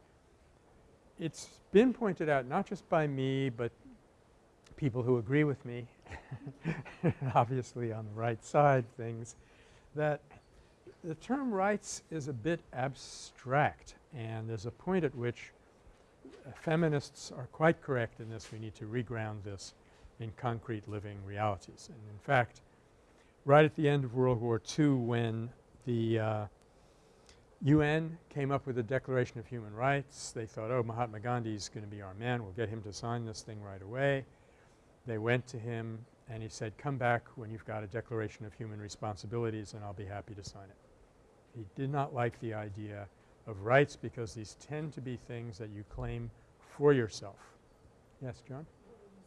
it's been pointed out not just by me but people who agree with me obviously on the right side things that the term rights is a bit abstract and there's a point at which feminists are quite correct in this. We need to reground this in concrete living realities. And in fact, right at the end of World War II when the uh, UN came up with the Declaration of Human Rights, they thought, oh, Mahatma Gandhi is going to be our man. We'll get him to sign this thing right away. They went to him and he said, come back when you've got a Declaration of Human Responsibilities and I'll be happy to sign it. He did not like the idea of rights because these tend to be things that you claim for yourself. Yes, John? Um,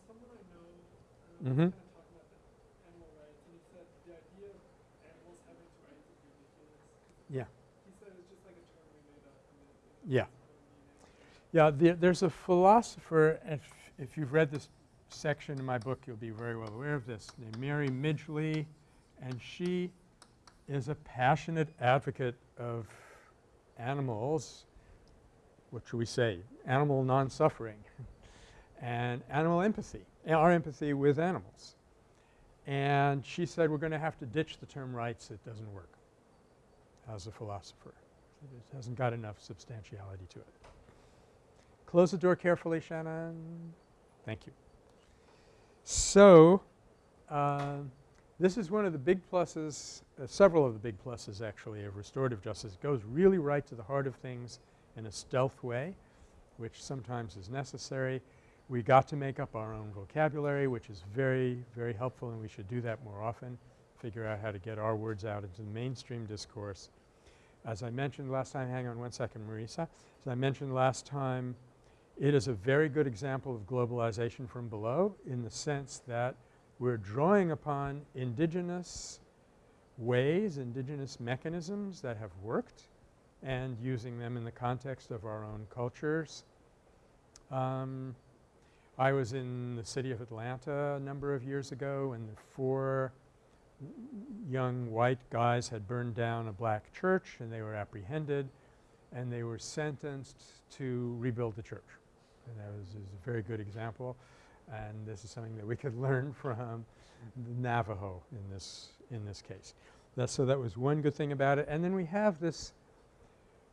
Someone I know, um, Mhm. was kind of talking about the animal rights, and he said the idea of animals having rights is ridiculous. 'cause Yeah. He said it's just like a term we made up. and it- Yeah. meaning. Yeah, there, there's a philosopher, if, if you've read this section in my book, you'll be very well aware of this, named Mary Midgley, and she is a passionate advocate of animals, what should we say, animal non-suffering and animal empathy, our empathy with animals. And she said we're going to have to ditch the term rights, it doesn't work as a philosopher. It hasn't got enough substantiality to it. Close the door carefully, Shannon. Thank you. So, uh, this is one of the big pluses, uh, several of the big pluses actually of restorative justice. It goes really right to the heart of things in a stealth way, which sometimes is necessary. We got to make up our own vocabulary, which is very, very helpful and we should do that more often, figure out how to get our words out into the mainstream discourse. As I mentioned last time, hang on one second, Marisa. As I mentioned last time, it is a very good example of globalization from below in the sense that we're drawing upon indigenous ways, indigenous mechanisms that have worked and using them in the context of our own cultures. Um, I was in the city of Atlanta a number of years ago and the four young white guys had burned down a black church and they were apprehended and they were sentenced to rebuild the church. And that was, is a very good example and this is something that we could learn from the Navajo in this, in this case. So that was one good thing about it. And then we have this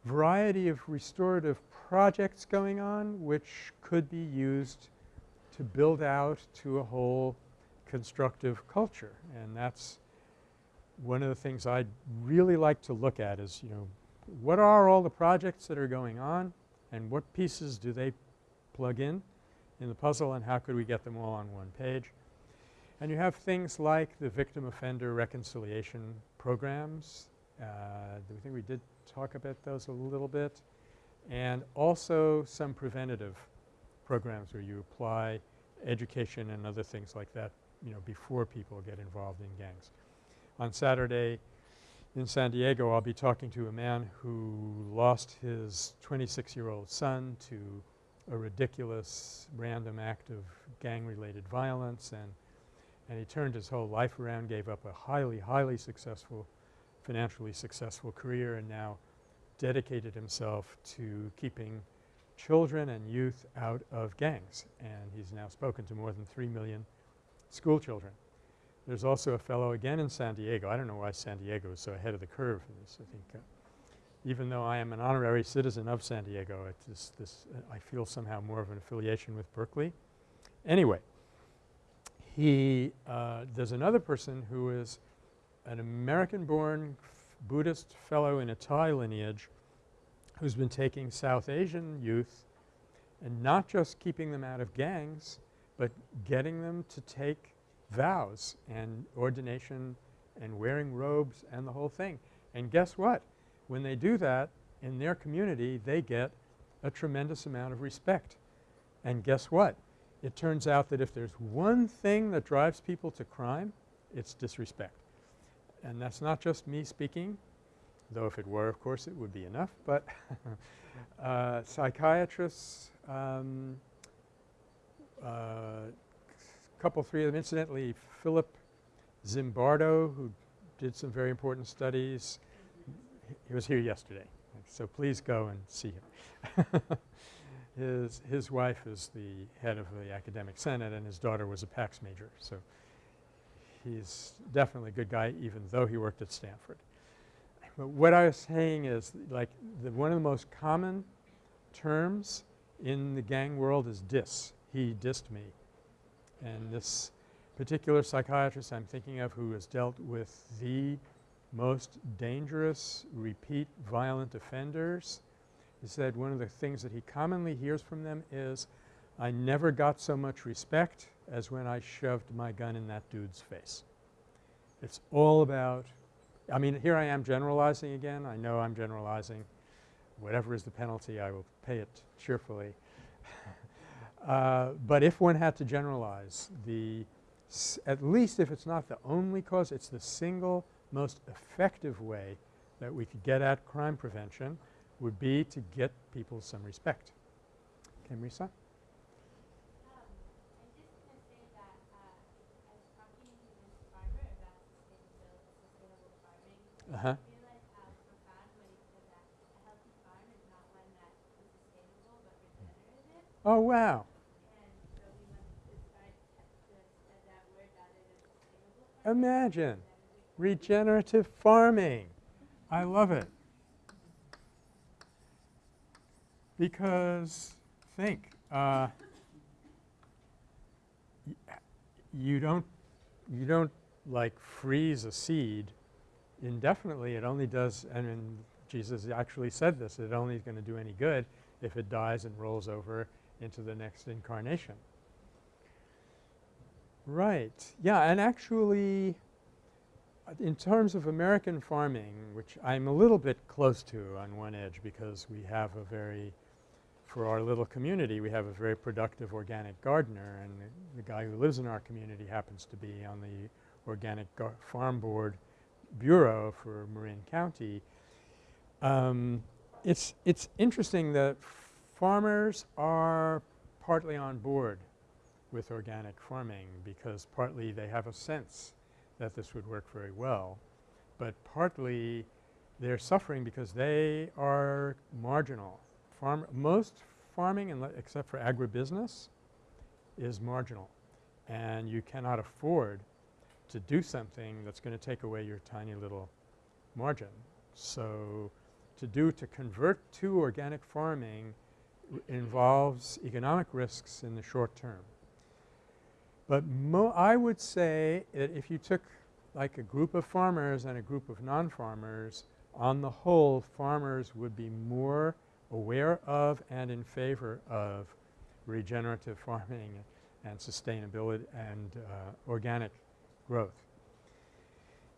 variety of restorative projects going on which could be used to build out to a whole constructive culture. And that's one of the things I'd really like to look at is, you know, what are all the projects that are going on and what pieces do they plug in in the puzzle and how could we get them all on one page. And you have things like the victim offender reconciliation programs. Uh, I think we did talk about those a little bit. And also some preventative programs where you apply education and other things like that, you know, before people get involved in gangs. On Saturday in San Diego, I'll be talking to a man who lost his 26-year-old son to a ridiculous random act of gang-related violence and and he turned his whole life around, gave up a highly, highly successful, financially successful career and now dedicated himself to keeping children and youth out of gangs. And he's now spoken to more than 3 million school children. There's also a fellow again in San Diego. I don't know why San Diego is so ahead of the curve in this. I think uh, even though I am an honorary citizen of San Diego, this uh, I feel somehow more of an affiliation with Berkeley. Anyway, he uh, there's another person who is an American-born Buddhist fellow in a Thai lineage who's been taking South Asian youth and not just keeping them out of gangs, but getting them to take vows and ordination and wearing robes and the whole thing. And guess what? When they do that in their community, they get a tremendous amount of respect. And guess what? It turns out that if there's one thing that drives people to crime, it's disrespect. And that's not just me speaking, though if it were, of course, it would be enough. But uh, psychiatrists, um, uh, couple, three of them, incidentally, Philip Zimbardo, who did some very important studies. He, was here yesterday, so please go and see him. his, his wife is the head of the academic senate and his daughter was a PACS major. So he's definitely a good guy even though he worked at Stanford. But what I was saying is like the one of the most common terms in the gang world is diss. He dissed me. And this particular psychiatrist I'm thinking of who has dealt with the most dangerous repeat violent offenders, he said one of the things that he commonly hears from them is, I never got so much respect as when I shoved my gun in that dude's face. It's all about I mean, here I am generalizing again. I know I'm generalizing. Whatever is the penalty, I will pay it cheerfully. uh, but if one had to generalize, the at least if it's not the only cause, it's the single most effective way that we could get at crime prevention would be to get people some respect. Okay, Marisa? Um, I just Imagine regenerative farming. I love it. Because think, uh, you don't you don't like freeze a seed indefinitely. It only does and, Jesus actually said this, it only is going to do any good if it dies and rolls over into the next incarnation. Right. Yeah, and actually uh, in terms of American farming, which I'm a little bit close to on one edge because we have a very for our little community, we have a very productive organic gardener and the, the guy who lives in our community happens to be on the Organic Farm Board Bureau for Marin County. Um, it's, it's interesting that farmers are partly on board with organic farming because partly they have a sense that this would work very well, but partly they're suffering because they are marginal. Farm most farming except for agribusiness is marginal and you cannot afford to do something that's going to take away your tiny little margin. So, to do to convert to organic farming involves economic risks in the short term. But I would say that if you took like a group of farmers and a group of non-farmers, on the whole farmers would be more aware of and in favor of regenerative farming and sustainability and uh, organic growth.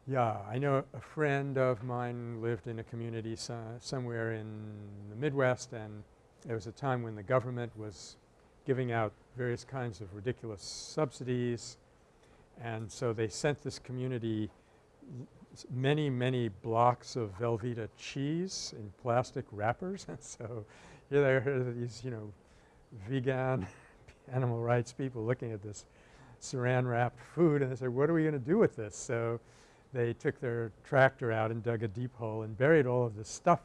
Yeah, I know a friend of mine lived in a community so somewhere in the Midwest and there was a time when the government was giving out various kinds of ridiculous subsidies and so they sent this community many, many blocks of Velveeta cheese in plastic wrappers. And so here there are these, you know, vegan animal rights people looking at this saran wrapped food and they said, what are we going to do with this? So they took their tractor out and dug a deep hole and buried all of this stuff.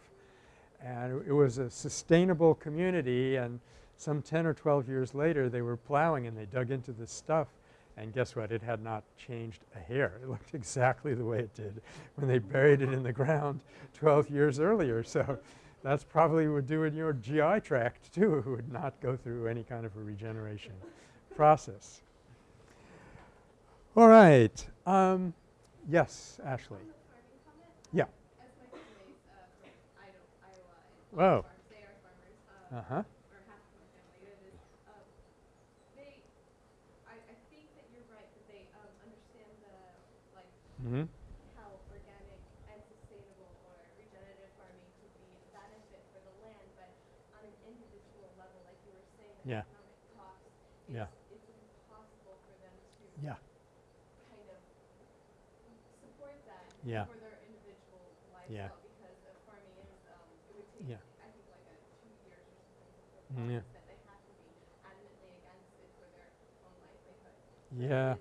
And it was a sustainable community and some 10 or 12 years later they were plowing and they dug into this stuff and guess what? It had not changed a hair. It looked exactly the way it did when they buried it in the ground 12 years earlier. So that's probably what would do in your GI tract too. It would not go through any kind of a regeneration process. All right. Um, yes, Ashley. farming comment? Yeah. As my family's uh, from Idaho, Iowa and Whoa. farms, they are farmers. Um, Uh-huh. or half of my family it is. Um, they, I, I think that you're right that they um, understand the like Mm-hmm. how organic and sustainable or regenerative farming could be a benefit for the land, but on an individual level, like you were saying, the Yeah. economic cost, Yeah. it's, it's impossible for them to Yeah. kind of support that Yeah. for their individual Yeah. because the farming is, um, it would take, Yeah. I think, like a two years or something Mm, yeah. that they have to be adamantly against it for their own livelihood. Yeah.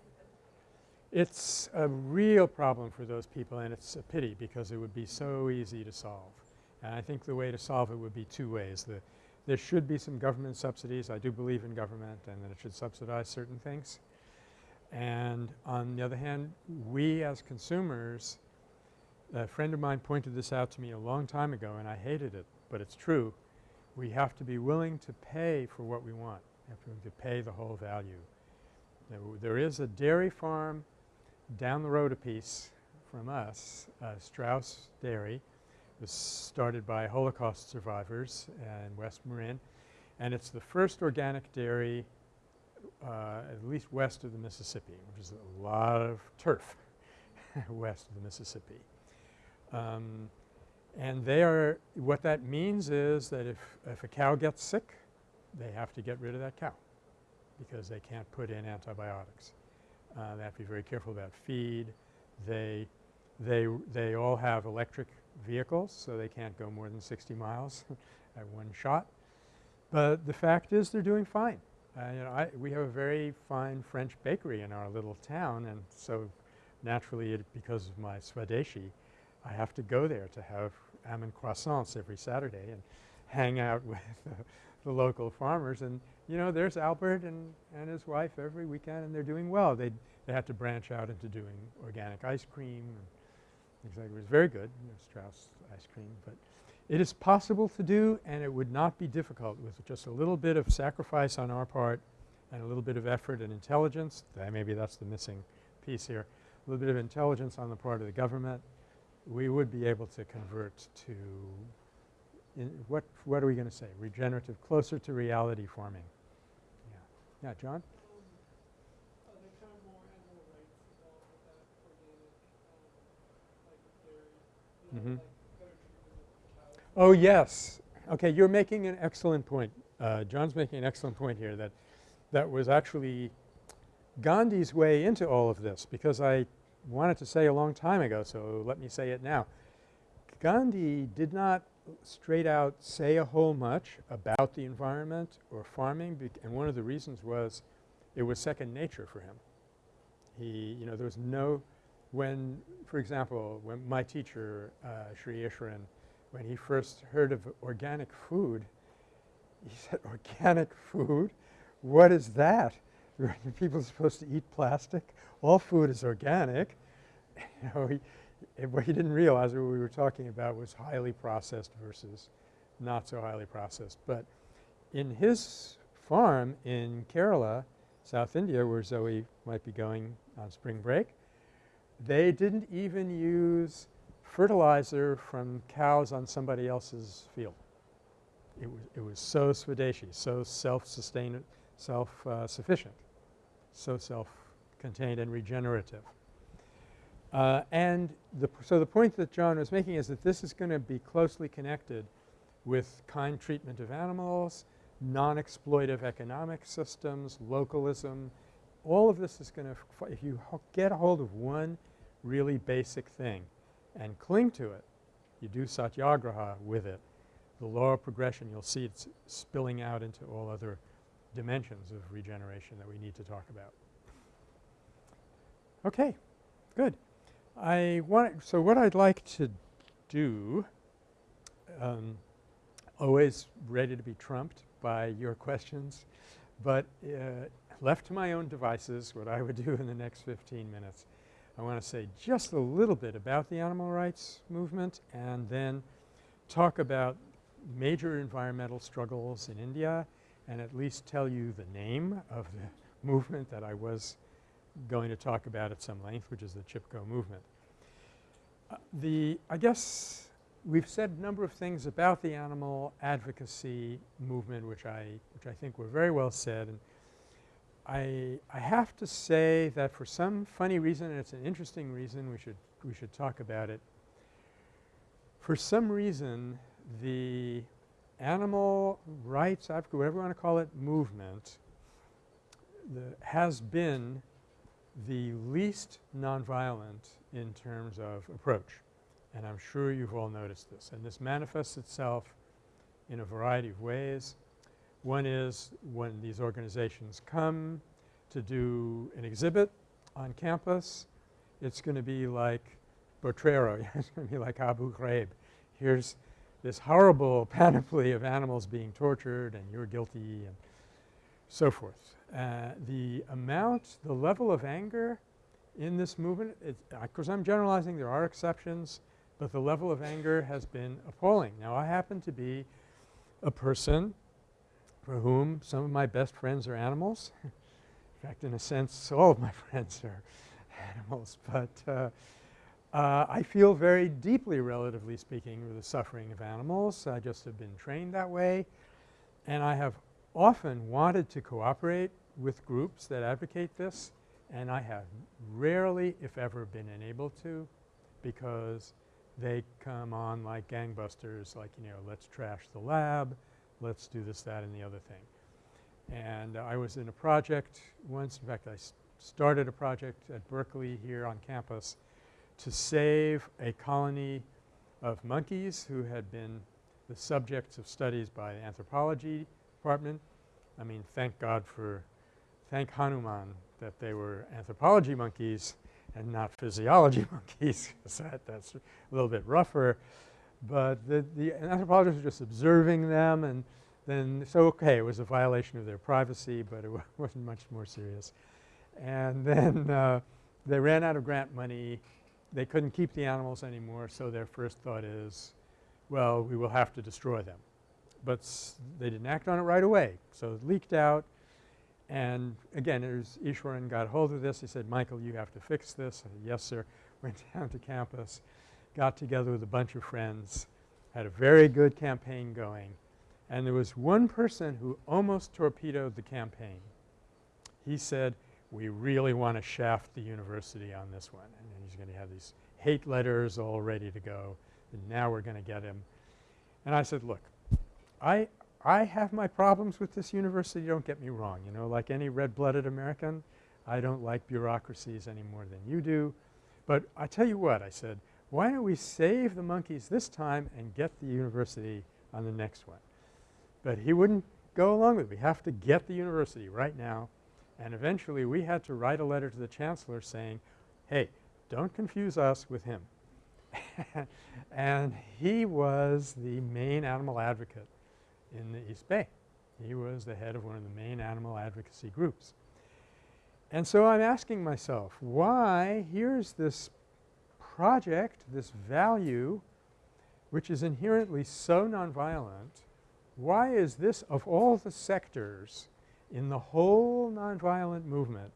It's a real problem for those people and it's a pity because it would be so easy to solve. And I think the way to solve it would be two ways. The, there should be some government subsidies. I do believe in government and that it should subsidize certain things. And on the other hand, we as consumers, a friend of mine pointed this out to me a long time ago and I hated it, but it's true. we have to be willing to pay for what we want. We have to pay the whole value. There is a dairy farm down the road a piece from us, uh, Straus Dairy. Was started by Holocaust survivors in West Marin, and it's the first organic dairy uh, at least west of the Mississippi, which is a lot of turf west of the Mississippi. Um, and they are – what that means is that if, if a cow gets sick, they have to get rid of that cow because they can't put in antibiotics. Uh, they have to be very careful about feed. They, they, they all have electric vehicles, so they can't go more than 60 miles at one shot. But the fact is they're doing fine. Uh, you know, I, we have a very fine French bakery in our little town and so naturally it, because of my Swadeshi, I have to go there to have almond croissants every Saturday and hang out with uh, the local farmers and you know there's Albert and, and his wife every weekend and they're doing well. They they had to branch out into doing organic ice cream and exactly it was very good, Straus ice cream, but it is possible to do and it would not be difficult with just a little bit of sacrifice on our part and a little bit of effort and intelligence. Maybe that's the missing piece here. A little bit of intelligence on the part of the government. We would be able to convert to what what are we going to say? Regenerative, closer to reality forming. Yeah. Yeah, John? Of cows? Oh, yes. Okay, you're making an excellent point. Uh, John's making an excellent point here that that was actually Gandhi's way into all of this because I wanted to say a long time ago, so let me say it now. Gandhi did not straight out say a whole much about the environment or farming and one of the reasons was it was second nature for him. He, you know, there was no – when, for example, when my teacher, uh, Sri Easwaran, when he first heard of organic food, he said, organic food? What is that? People are supposed to eat plastic? All food is organic. you know, he, what he didn't realize what we were talking about was highly processed versus not so highly processed. But in his farm in Kerala, South India, where Zoe might be going on spring break, they didn't even use fertilizer from cows on somebody else's field. It was, it was so Swadeshi, so self-sustained, self-sufficient, uh, so self-contained and regenerative. Uh, and the so the point that John was making is that this is going to be closely connected with kind treatment of animals, non-exploitive economic systems, localism. All of this is going to – if you get a hold of one really basic thing and cling to it, you do satyagraha with it, the law of progression you'll see it's spilling out into all other dimensions of regeneration that we need to talk about. Okay, good. I want so what I'd like to do um, always ready to be trumped by your questions, but uh, left to my own devices what I would do in the next 15 minutes. I want to say just a little bit about the animal rights movement and then talk about major environmental struggles in India and at least tell you the name of the movement that I was going to talk about at some length, which is the Chipko movement. Uh, the I guess we've said a number of things about the animal advocacy movement which I which I think were very well said and I I have to say that for some funny reason and it's an interesting reason we should we should talk about it. For some reason the animal rights whatever you want to call it movement has been the least nonviolent in terms of approach. And I'm sure you've all noticed this. And this manifests itself in a variety of ways. One is when these organizations come to do an exhibit on campus, it's going to be like Potrero. it's going to be like Abu Ghraib. Here's this horrible panoply of animals being tortured and you're guilty and so forth. Uh, the amount, the level of anger in this movement, of course I'm generalizing, there are exceptions, but the level of anger has been appalling. Now I happen to be a person for whom some of my best friends are animals. in fact, in a sense, all of my friends are animals. But uh, uh, I feel very deeply, relatively speaking, with the suffering of animals. I just have been trained that way. And I have often wanted to cooperate with groups that advocate this and I have rarely, if ever, been enabled to because they come on like gangbusters like, you know, let's trash the lab, let's do this, that, and the other thing. And uh, I was in a project once. In fact, I started a project at Berkeley here on campus to save a colony of monkeys who had been the subjects of studies by anthropology department. I mean, thank God for – thank Hanuman that they were anthropology monkeys and not physiology monkeys because that, that's a little bit rougher. But the, the anthropologists were just observing them and then so okay it was a violation of their privacy but it wasn't much more serious. And then uh, they ran out of grant money. They couldn't keep the animals anymore so their first thought is well we will have to destroy them. But they didn't act on it right away. So it leaked out and again as Easwaran got hold of this he said, Michael you have to fix this. Said, yes sir. Went down to campus, got together with a bunch of friends, had a very good campaign going and there was one person who almost torpedoed the campaign. He said, we really want to shaft the university on this one and he's going to have these hate letters all ready to go and now we're going to get him. And I said, look, I, I have my problems with this university, don't get me wrong. You know, like any red-blooded American, I don't like bureaucracies any more than you do. But I tell you what, I said, why don't we save the monkeys this time and get the university on the next one? But he wouldn't go along with it. We have to get the university right now. And eventually we had to write a letter to the chancellor saying, hey, don't confuse us with him. and he was the main animal advocate in the East Bay. He was the head of one of the main animal advocacy groups. And so I'm asking myself, why here's this project, this value, which is inherently so nonviolent, why is this of all the sectors in the whole nonviolent movement,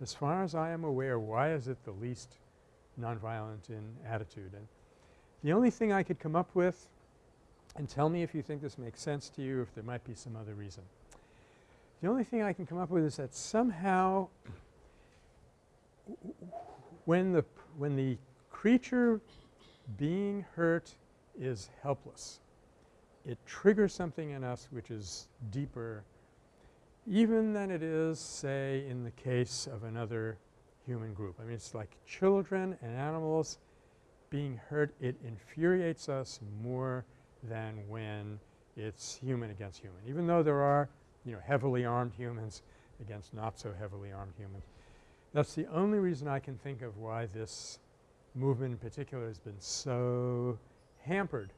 as far as I am aware, why is it the least nonviolent in attitude? And the only thing I could come up with and tell me if you think this makes sense to you, if there might be some other reason. The only thing I can come up with is that somehow when the when the creature being hurt is helpless, it triggers something in us which is deeper even than it is say in the case of another human group. I mean it's like children and animals being hurt it infuriates us more than when it's human against human. Even though there are, you know, heavily armed humans against not so heavily armed humans. That's the only reason I can think of why this movement in particular has been so hampered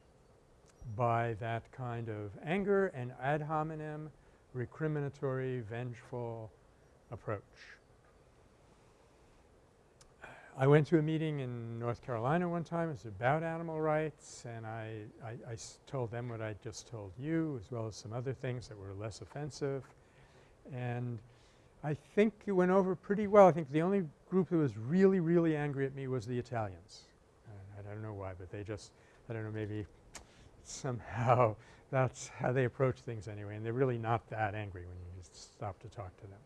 by that kind of anger and ad hominem, recriminatory, vengeful approach. I went to a meeting in North Carolina one time. It was about animal rights and I, I, I told them what I just told you as well as some other things that were less offensive. And I think it went over pretty well. I think the only group that was really, really angry at me was the Italians. I don't know why, but they just I don't know maybe somehow that's how they approach things anyway and they're really not that angry when you just stop to talk to them.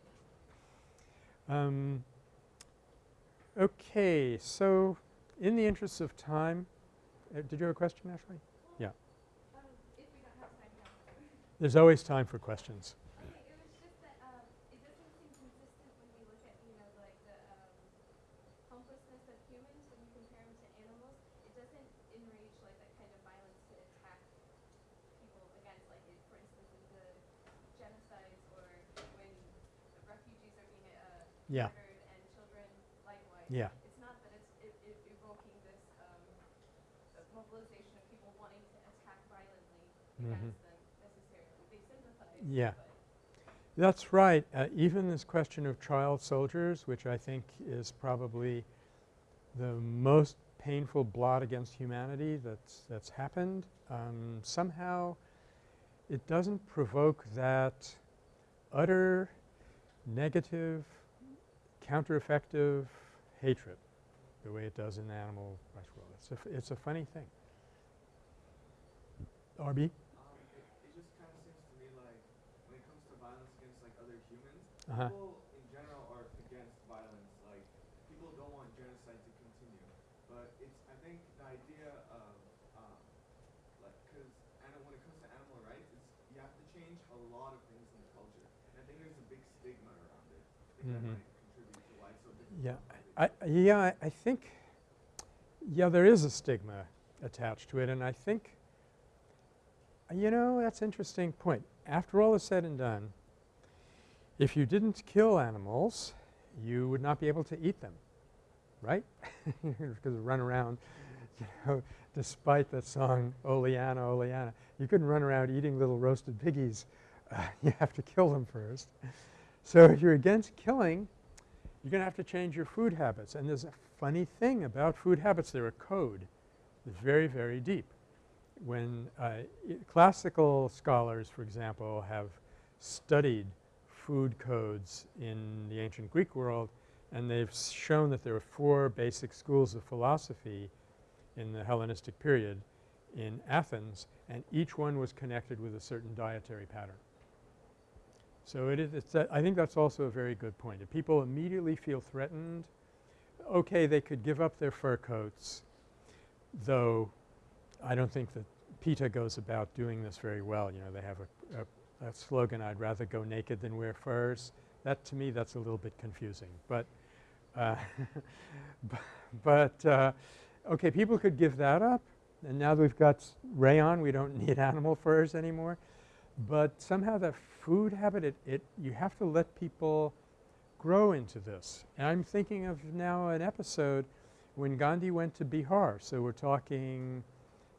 Um, Okay. So in the interest of time uh, did you have a question, Ashley? Yeah. Um, if we don't have time now. There's always time for questions. Okay, it was just that, it doesn't seem consistent when we look at, you know, like the, helplessness of humans when you compare them to animals. It doesn't enrage like that kind of violence to attack people against like it, for instance, in the genocides or when the refugees are being, Yeah. murdered and children likewise. Yeah. It's not that it's it, it evoking this um, mobilization of people wanting to attack violently Mhm. against them necessarily. They sympathize. Yeah. That's right. Uh, even this question of child soldiers, which I think is probably the most painful blot against humanity that's that's happened, um, somehow it doesn't provoke that utter negative, counter-effective hatred the way it does in the animal rights world. It's a, f- it's a funny thing. RB? Um, it, it just kind of seems to me like when it comes to violence against like other humans, Uh-huh. people in general are against violence. Like people don't want genocide to continue, but it's I think the idea of um, like because when it comes to animal rights, it's you have to change a lot of things in the culture. And I think there's a big stigma around it. I think Mhm. that might contribute to why it's so difficult. Yeah, to find it. I, yeah, I, think, yeah, there is a stigma attached to it and I think, you know, that's interesting point. After all is said and done, if you didn't kill animals, you would not be able to eat them, right? Because run around, you know, despite that song, Oleanna, Oleanna, you couldn't run around eating little roasted piggies. Uh, you have to kill them first. So if you're against killing, you're going to have to change your food habits. And there's a funny thing about food habits. They're a code that's very, very deep. When uh, classical scholars, for example, have studied food codes in the ancient Greek world and they've shown that there are four basic schools of philosophy in the Hellenistic period in Athens and each one was connected with a certain dietary pattern. So it is it's I think that's also a very good point. If people immediately feel threatened, okay, they could give up their fur coats, though I don't think that PETA goes about doing this very well. You know, they have a, a, a slogan, I'd rather go naked than wear furs. That to me that's a little bit confusing. But uh, but uh, okay, people could give that up and now that we've got rayon, we don't need animal furs anymore. But somehow that food habit, it, it you have to let people grow into this. And I'm thinking of now an episode when Gandhi went to Bihar. So we're talking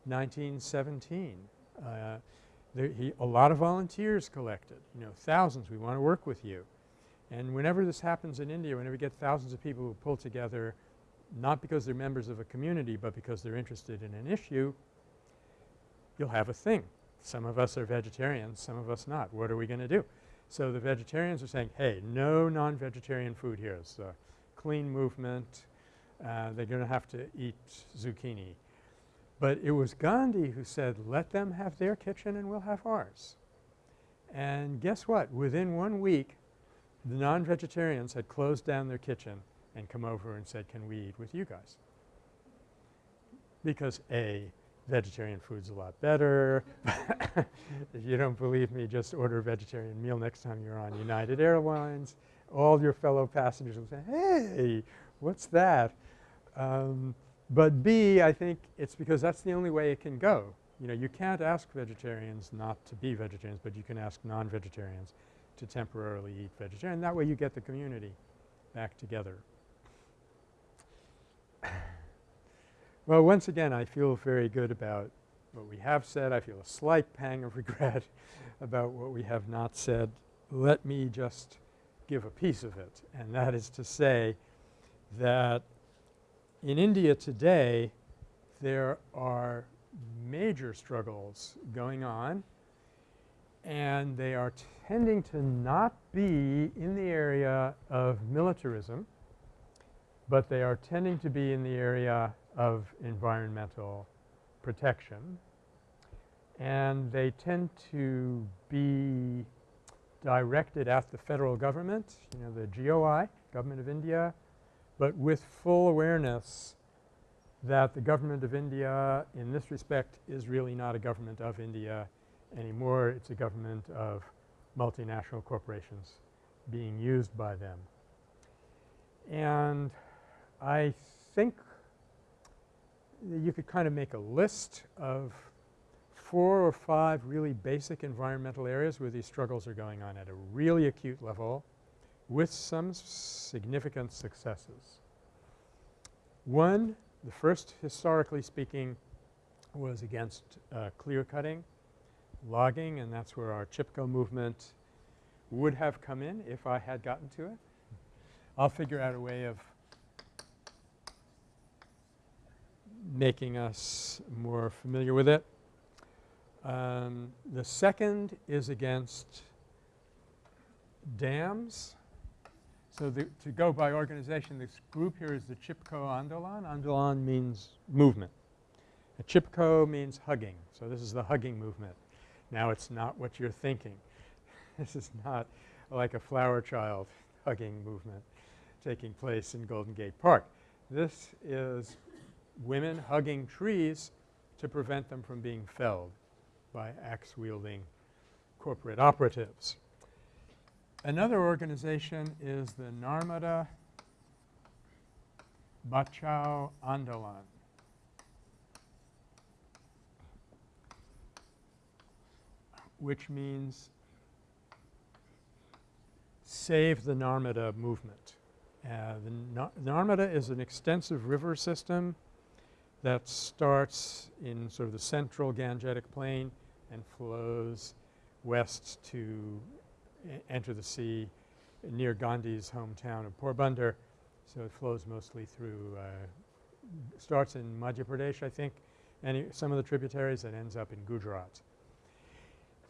1917. Uh, there he, a lot of volunteers collected, you know, thousands. We want to work with you. And whenever this happens in India, whenever we get thousands of people who pull together, not because they're members of a community, but because they're interested in an issue, you'll have a thing. Some of us are vegetarians, some of us not. What are we going to do? So the vegetarians are saying, hey, no non-vegetarian food here. It's a clean movement. Uh, they're going to have to eat zucchini. But it was Gandhi who said, let them have their kitchen and we'll have ours. And guess what? Within one week, the non-vegetarians had closed down their kitchen and come over and said, can we eat with you guys? Because A, vegetarian food's a lot better. if you don't believe me, just order a vegetarian meal next time you're on United Airlines. All your fellow passengers will say, hey, what's that? Um, but B, I think it's because that's the only way it can go. You know, you can't ask vegetarians not to be vegetarians, but you can ask non-vegetarians to temporarily eat vegetarian. That way you get the community back together. Well, once again, I feel very good about what we have said. I feel a slight pang of regret about what we have not said. Let me just give a piece of it, and that is to say that in India today, there are major struggles going on and they are tending to not be in the area of militarism, but they are tending to be in the area of environmental protection. And they tend to be directed at the federal government, you know, the GOI, Government of India, but with full awareness that the government of India in this respect is really not a government of India anymore. It's a government of multinational corporations being used by them. And I think you could kind of make a list of four or five really basic environmental areas where these struggles are going on at a really acute level with some significant successes. One, the first historically speaking was against uh, clear cutting, logging, and that's where our Chipko movement would have come in if I had gotten to it. I'll figure out a way of making us more familiar with it. Um, the second is against dams. So the, to go by organization, this group here is the Chipko Andolan. Andolan means movement. A Chipko means hugging. So this is the hugging movement. Now it's not what you're thinking. this is not like a flower child hugging movement taking place in Golden Gate Park. This is women hugging trees to prevent them from being felled by axe-wielding corporate operatives. Another organization is the Narmada Bachao Andolan. which means save the Narmada movement. Uh, the Narmada is an extensive river system that starts in sort of the central Gangetic plain and flows west to enter the sea near Gandhi's hometown of Porbandar. So it flows mostly through uh, starts in Madhya Pradesh I think and some of the tributaries and ends up in Gujarat.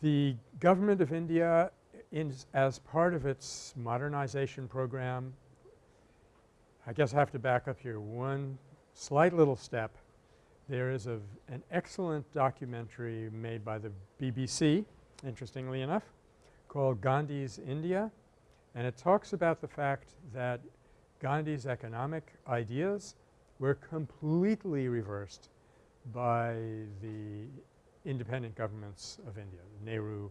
The government of India is as part of its modernization program I guess I have to back up here one slight little step. There is a an excellent documentary made by the BBC interestingly enough called Gandhi's India and it talks about the fact that Gandhi's economic ideas were completely reversed by the independent governments of India, the Nehru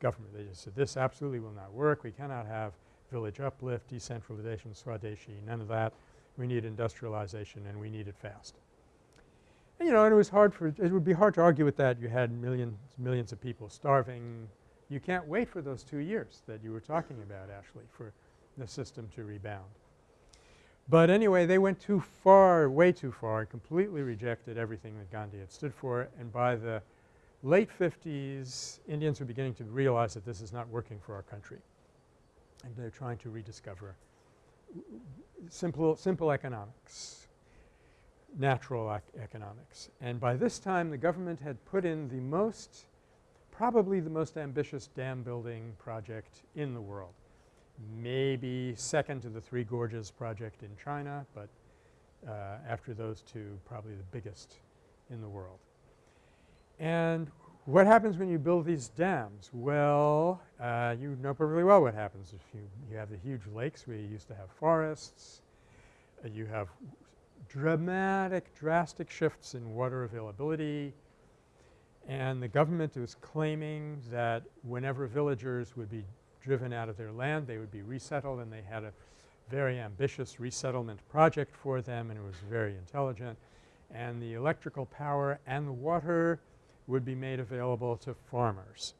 government. They just said this absolutely will not work. We cannot have village uplift, decentralization, Swadeshi, none of that. We need industrialization and we need it fast. And you know, and it was hard for – it would be hard to argue with that. You had millions millions of people starving. You can't wait for those two years that you were talking about Ashley for the system to rebound. But anyway, they went too far, way too far, and completely rejected everything that Gandhi had stood for and by the late 50s Indians were beginning to realize that this is not working for our country and they're trying to rediscover simple, simple economics, natural ec economics. And by this time the government had put in the most probably the most ambitious dam building project in the world. Maybe second to the Three Gorges project in China, but uh, after those two probably the biggest in the world. And what happens when you build these dams? Well, uh, you know perfectly well what happens if you, you have the huge lakes where you used to have forests. Uh, you have dramatic, drastic shifts in water availability and the government was claiming that whenever villagers would be driven out of their land they would be resettled and they had a very ambitious resettlement project for them and it was very intelligent. And the electrical power and the water would be made available to farmers.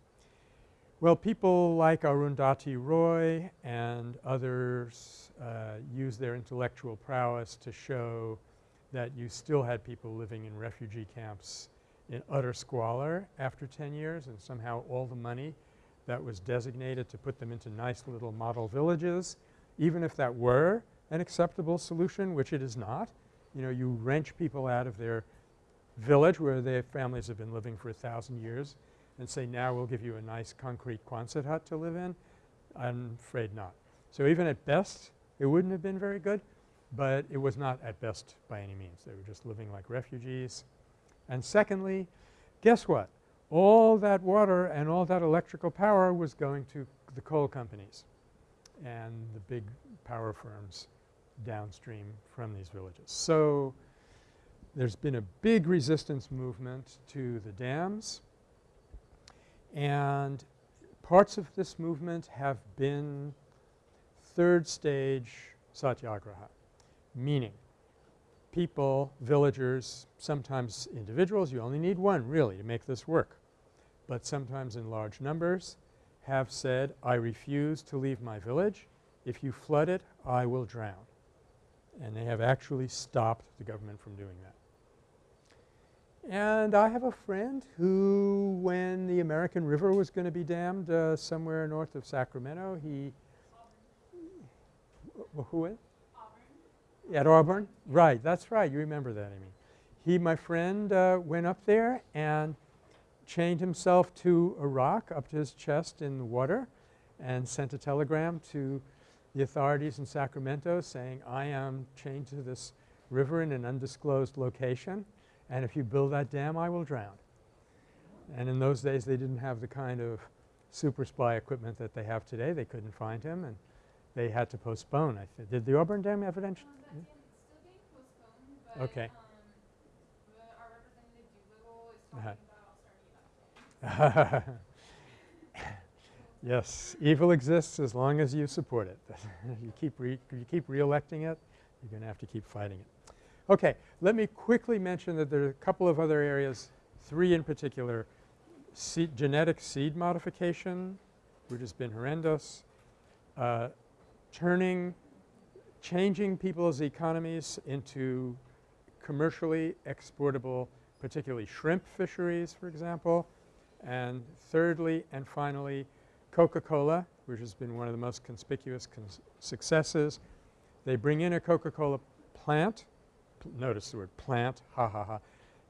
Well, people like Arundhati Roy and others uh, use their intellectual prowess to show that you still had people living in refugee camps in utter squalor after 10 years and somehow all the money that was designated to put them into nice little model villages, even if that were an acceptable solution, which it is not. You know, you wrench people out of their village where their families have been living for a thousand years and say now we'll give you a nice concrete Quonset hut to live in? I'm afraid not. So even at best it wouldn't have been very good, but it was not at best by any means. They were just living like refugees. And secondly, guess what? All that water and all that electrical power was going to the coal companies and the big power firms downstream from these villages. So there's been a big resistance movement to the dams and parts of this movement have been third stage satyagraha, meaning people, villagers, sometimes individuals, you only need one really to make this work, but sometimes in large numbers have said, I refuse to leave my village. If you flood it, I will drown. And they have actually stopped the government from doing that. And I have a friend who when the American River was going to be dammed uh, somewhere north of Sacramento, he – who is? Auburn. At Auburn? Right. That's right. You remember that, Amy. He, my friend, uh, went up there and chained himself to a rock up to his chest in the water and sent a telegram to the authorities in Sacramento saying, I am chained to this river in an undisclosed location and if you build that dam I will drown. And in those days they didn't have the kind of super spy equipment that they have today. They couldn't find him and they had to postpone. I thi- did the Auburn Dam evidentially? Um, that dam still being postponed, but Okay. um, the, our representative Doolittle is Uh-huh. talking about starting it up. Yes, evil exists as long as you support it. you keep re you keep reelecting it, you're going to have to keep fighting it. Okay, let me quickly mention that there are a couple of other areas, three in particular. Seed genetic seed modification, which has been horrendous, uh, turning, changing people's economies into commercially exportable, particularly shrimp fisheries, for example, and thirdly and finally, Coca-Cola, which has been one of the most conspicuous cons successes. They bring in a Coca-Cola plant. Notice the word plant, ha ha ha.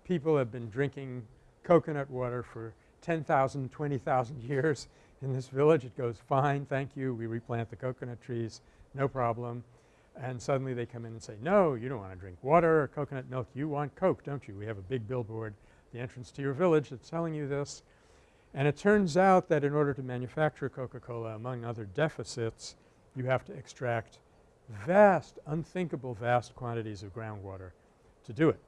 People have been drinking coconut water for 10,000, 20,000 years in this village. It goes fine, thank you, we replant the coconut trees, no problem. And suddenly they come in and say, no, you don't want to drink water or coconut milk, you want Coke, don't you? We have a big billboard, the entrance to your village that's telling you this. And it turns out that in order to manufacture Coca-Cola, among other deficits, you have to extract vast, unthinkable vast quantities of groundwater to do it.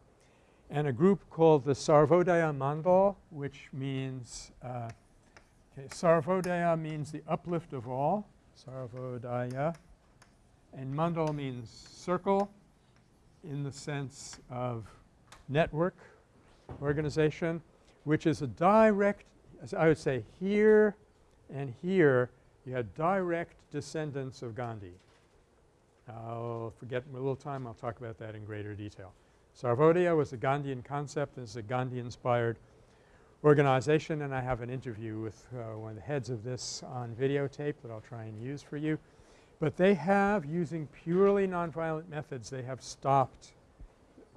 And a group called the Sarvodaya Mandal, which means uh, Sarvodaya means the uplift of all, Sarvodaya, and Mandal means circle in the sense of network organization, which is a direct as I would say here and here you had direct descendants of Gandhi. I'll forget a little time I'll talk about that in greater detail. Sarvodaya was a Gandhian concept it's a Gandhi-inspired organization and I have an interview with uh, one of the heads of this on videotape that I'll try and use for you. But they have, using purely nonviolent methods, they have stopped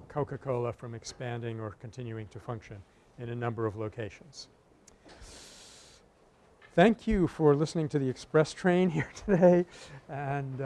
Coca-Cola from expanding or continuing to function in a number of locations. Thank you for listening to the express train here today and uh,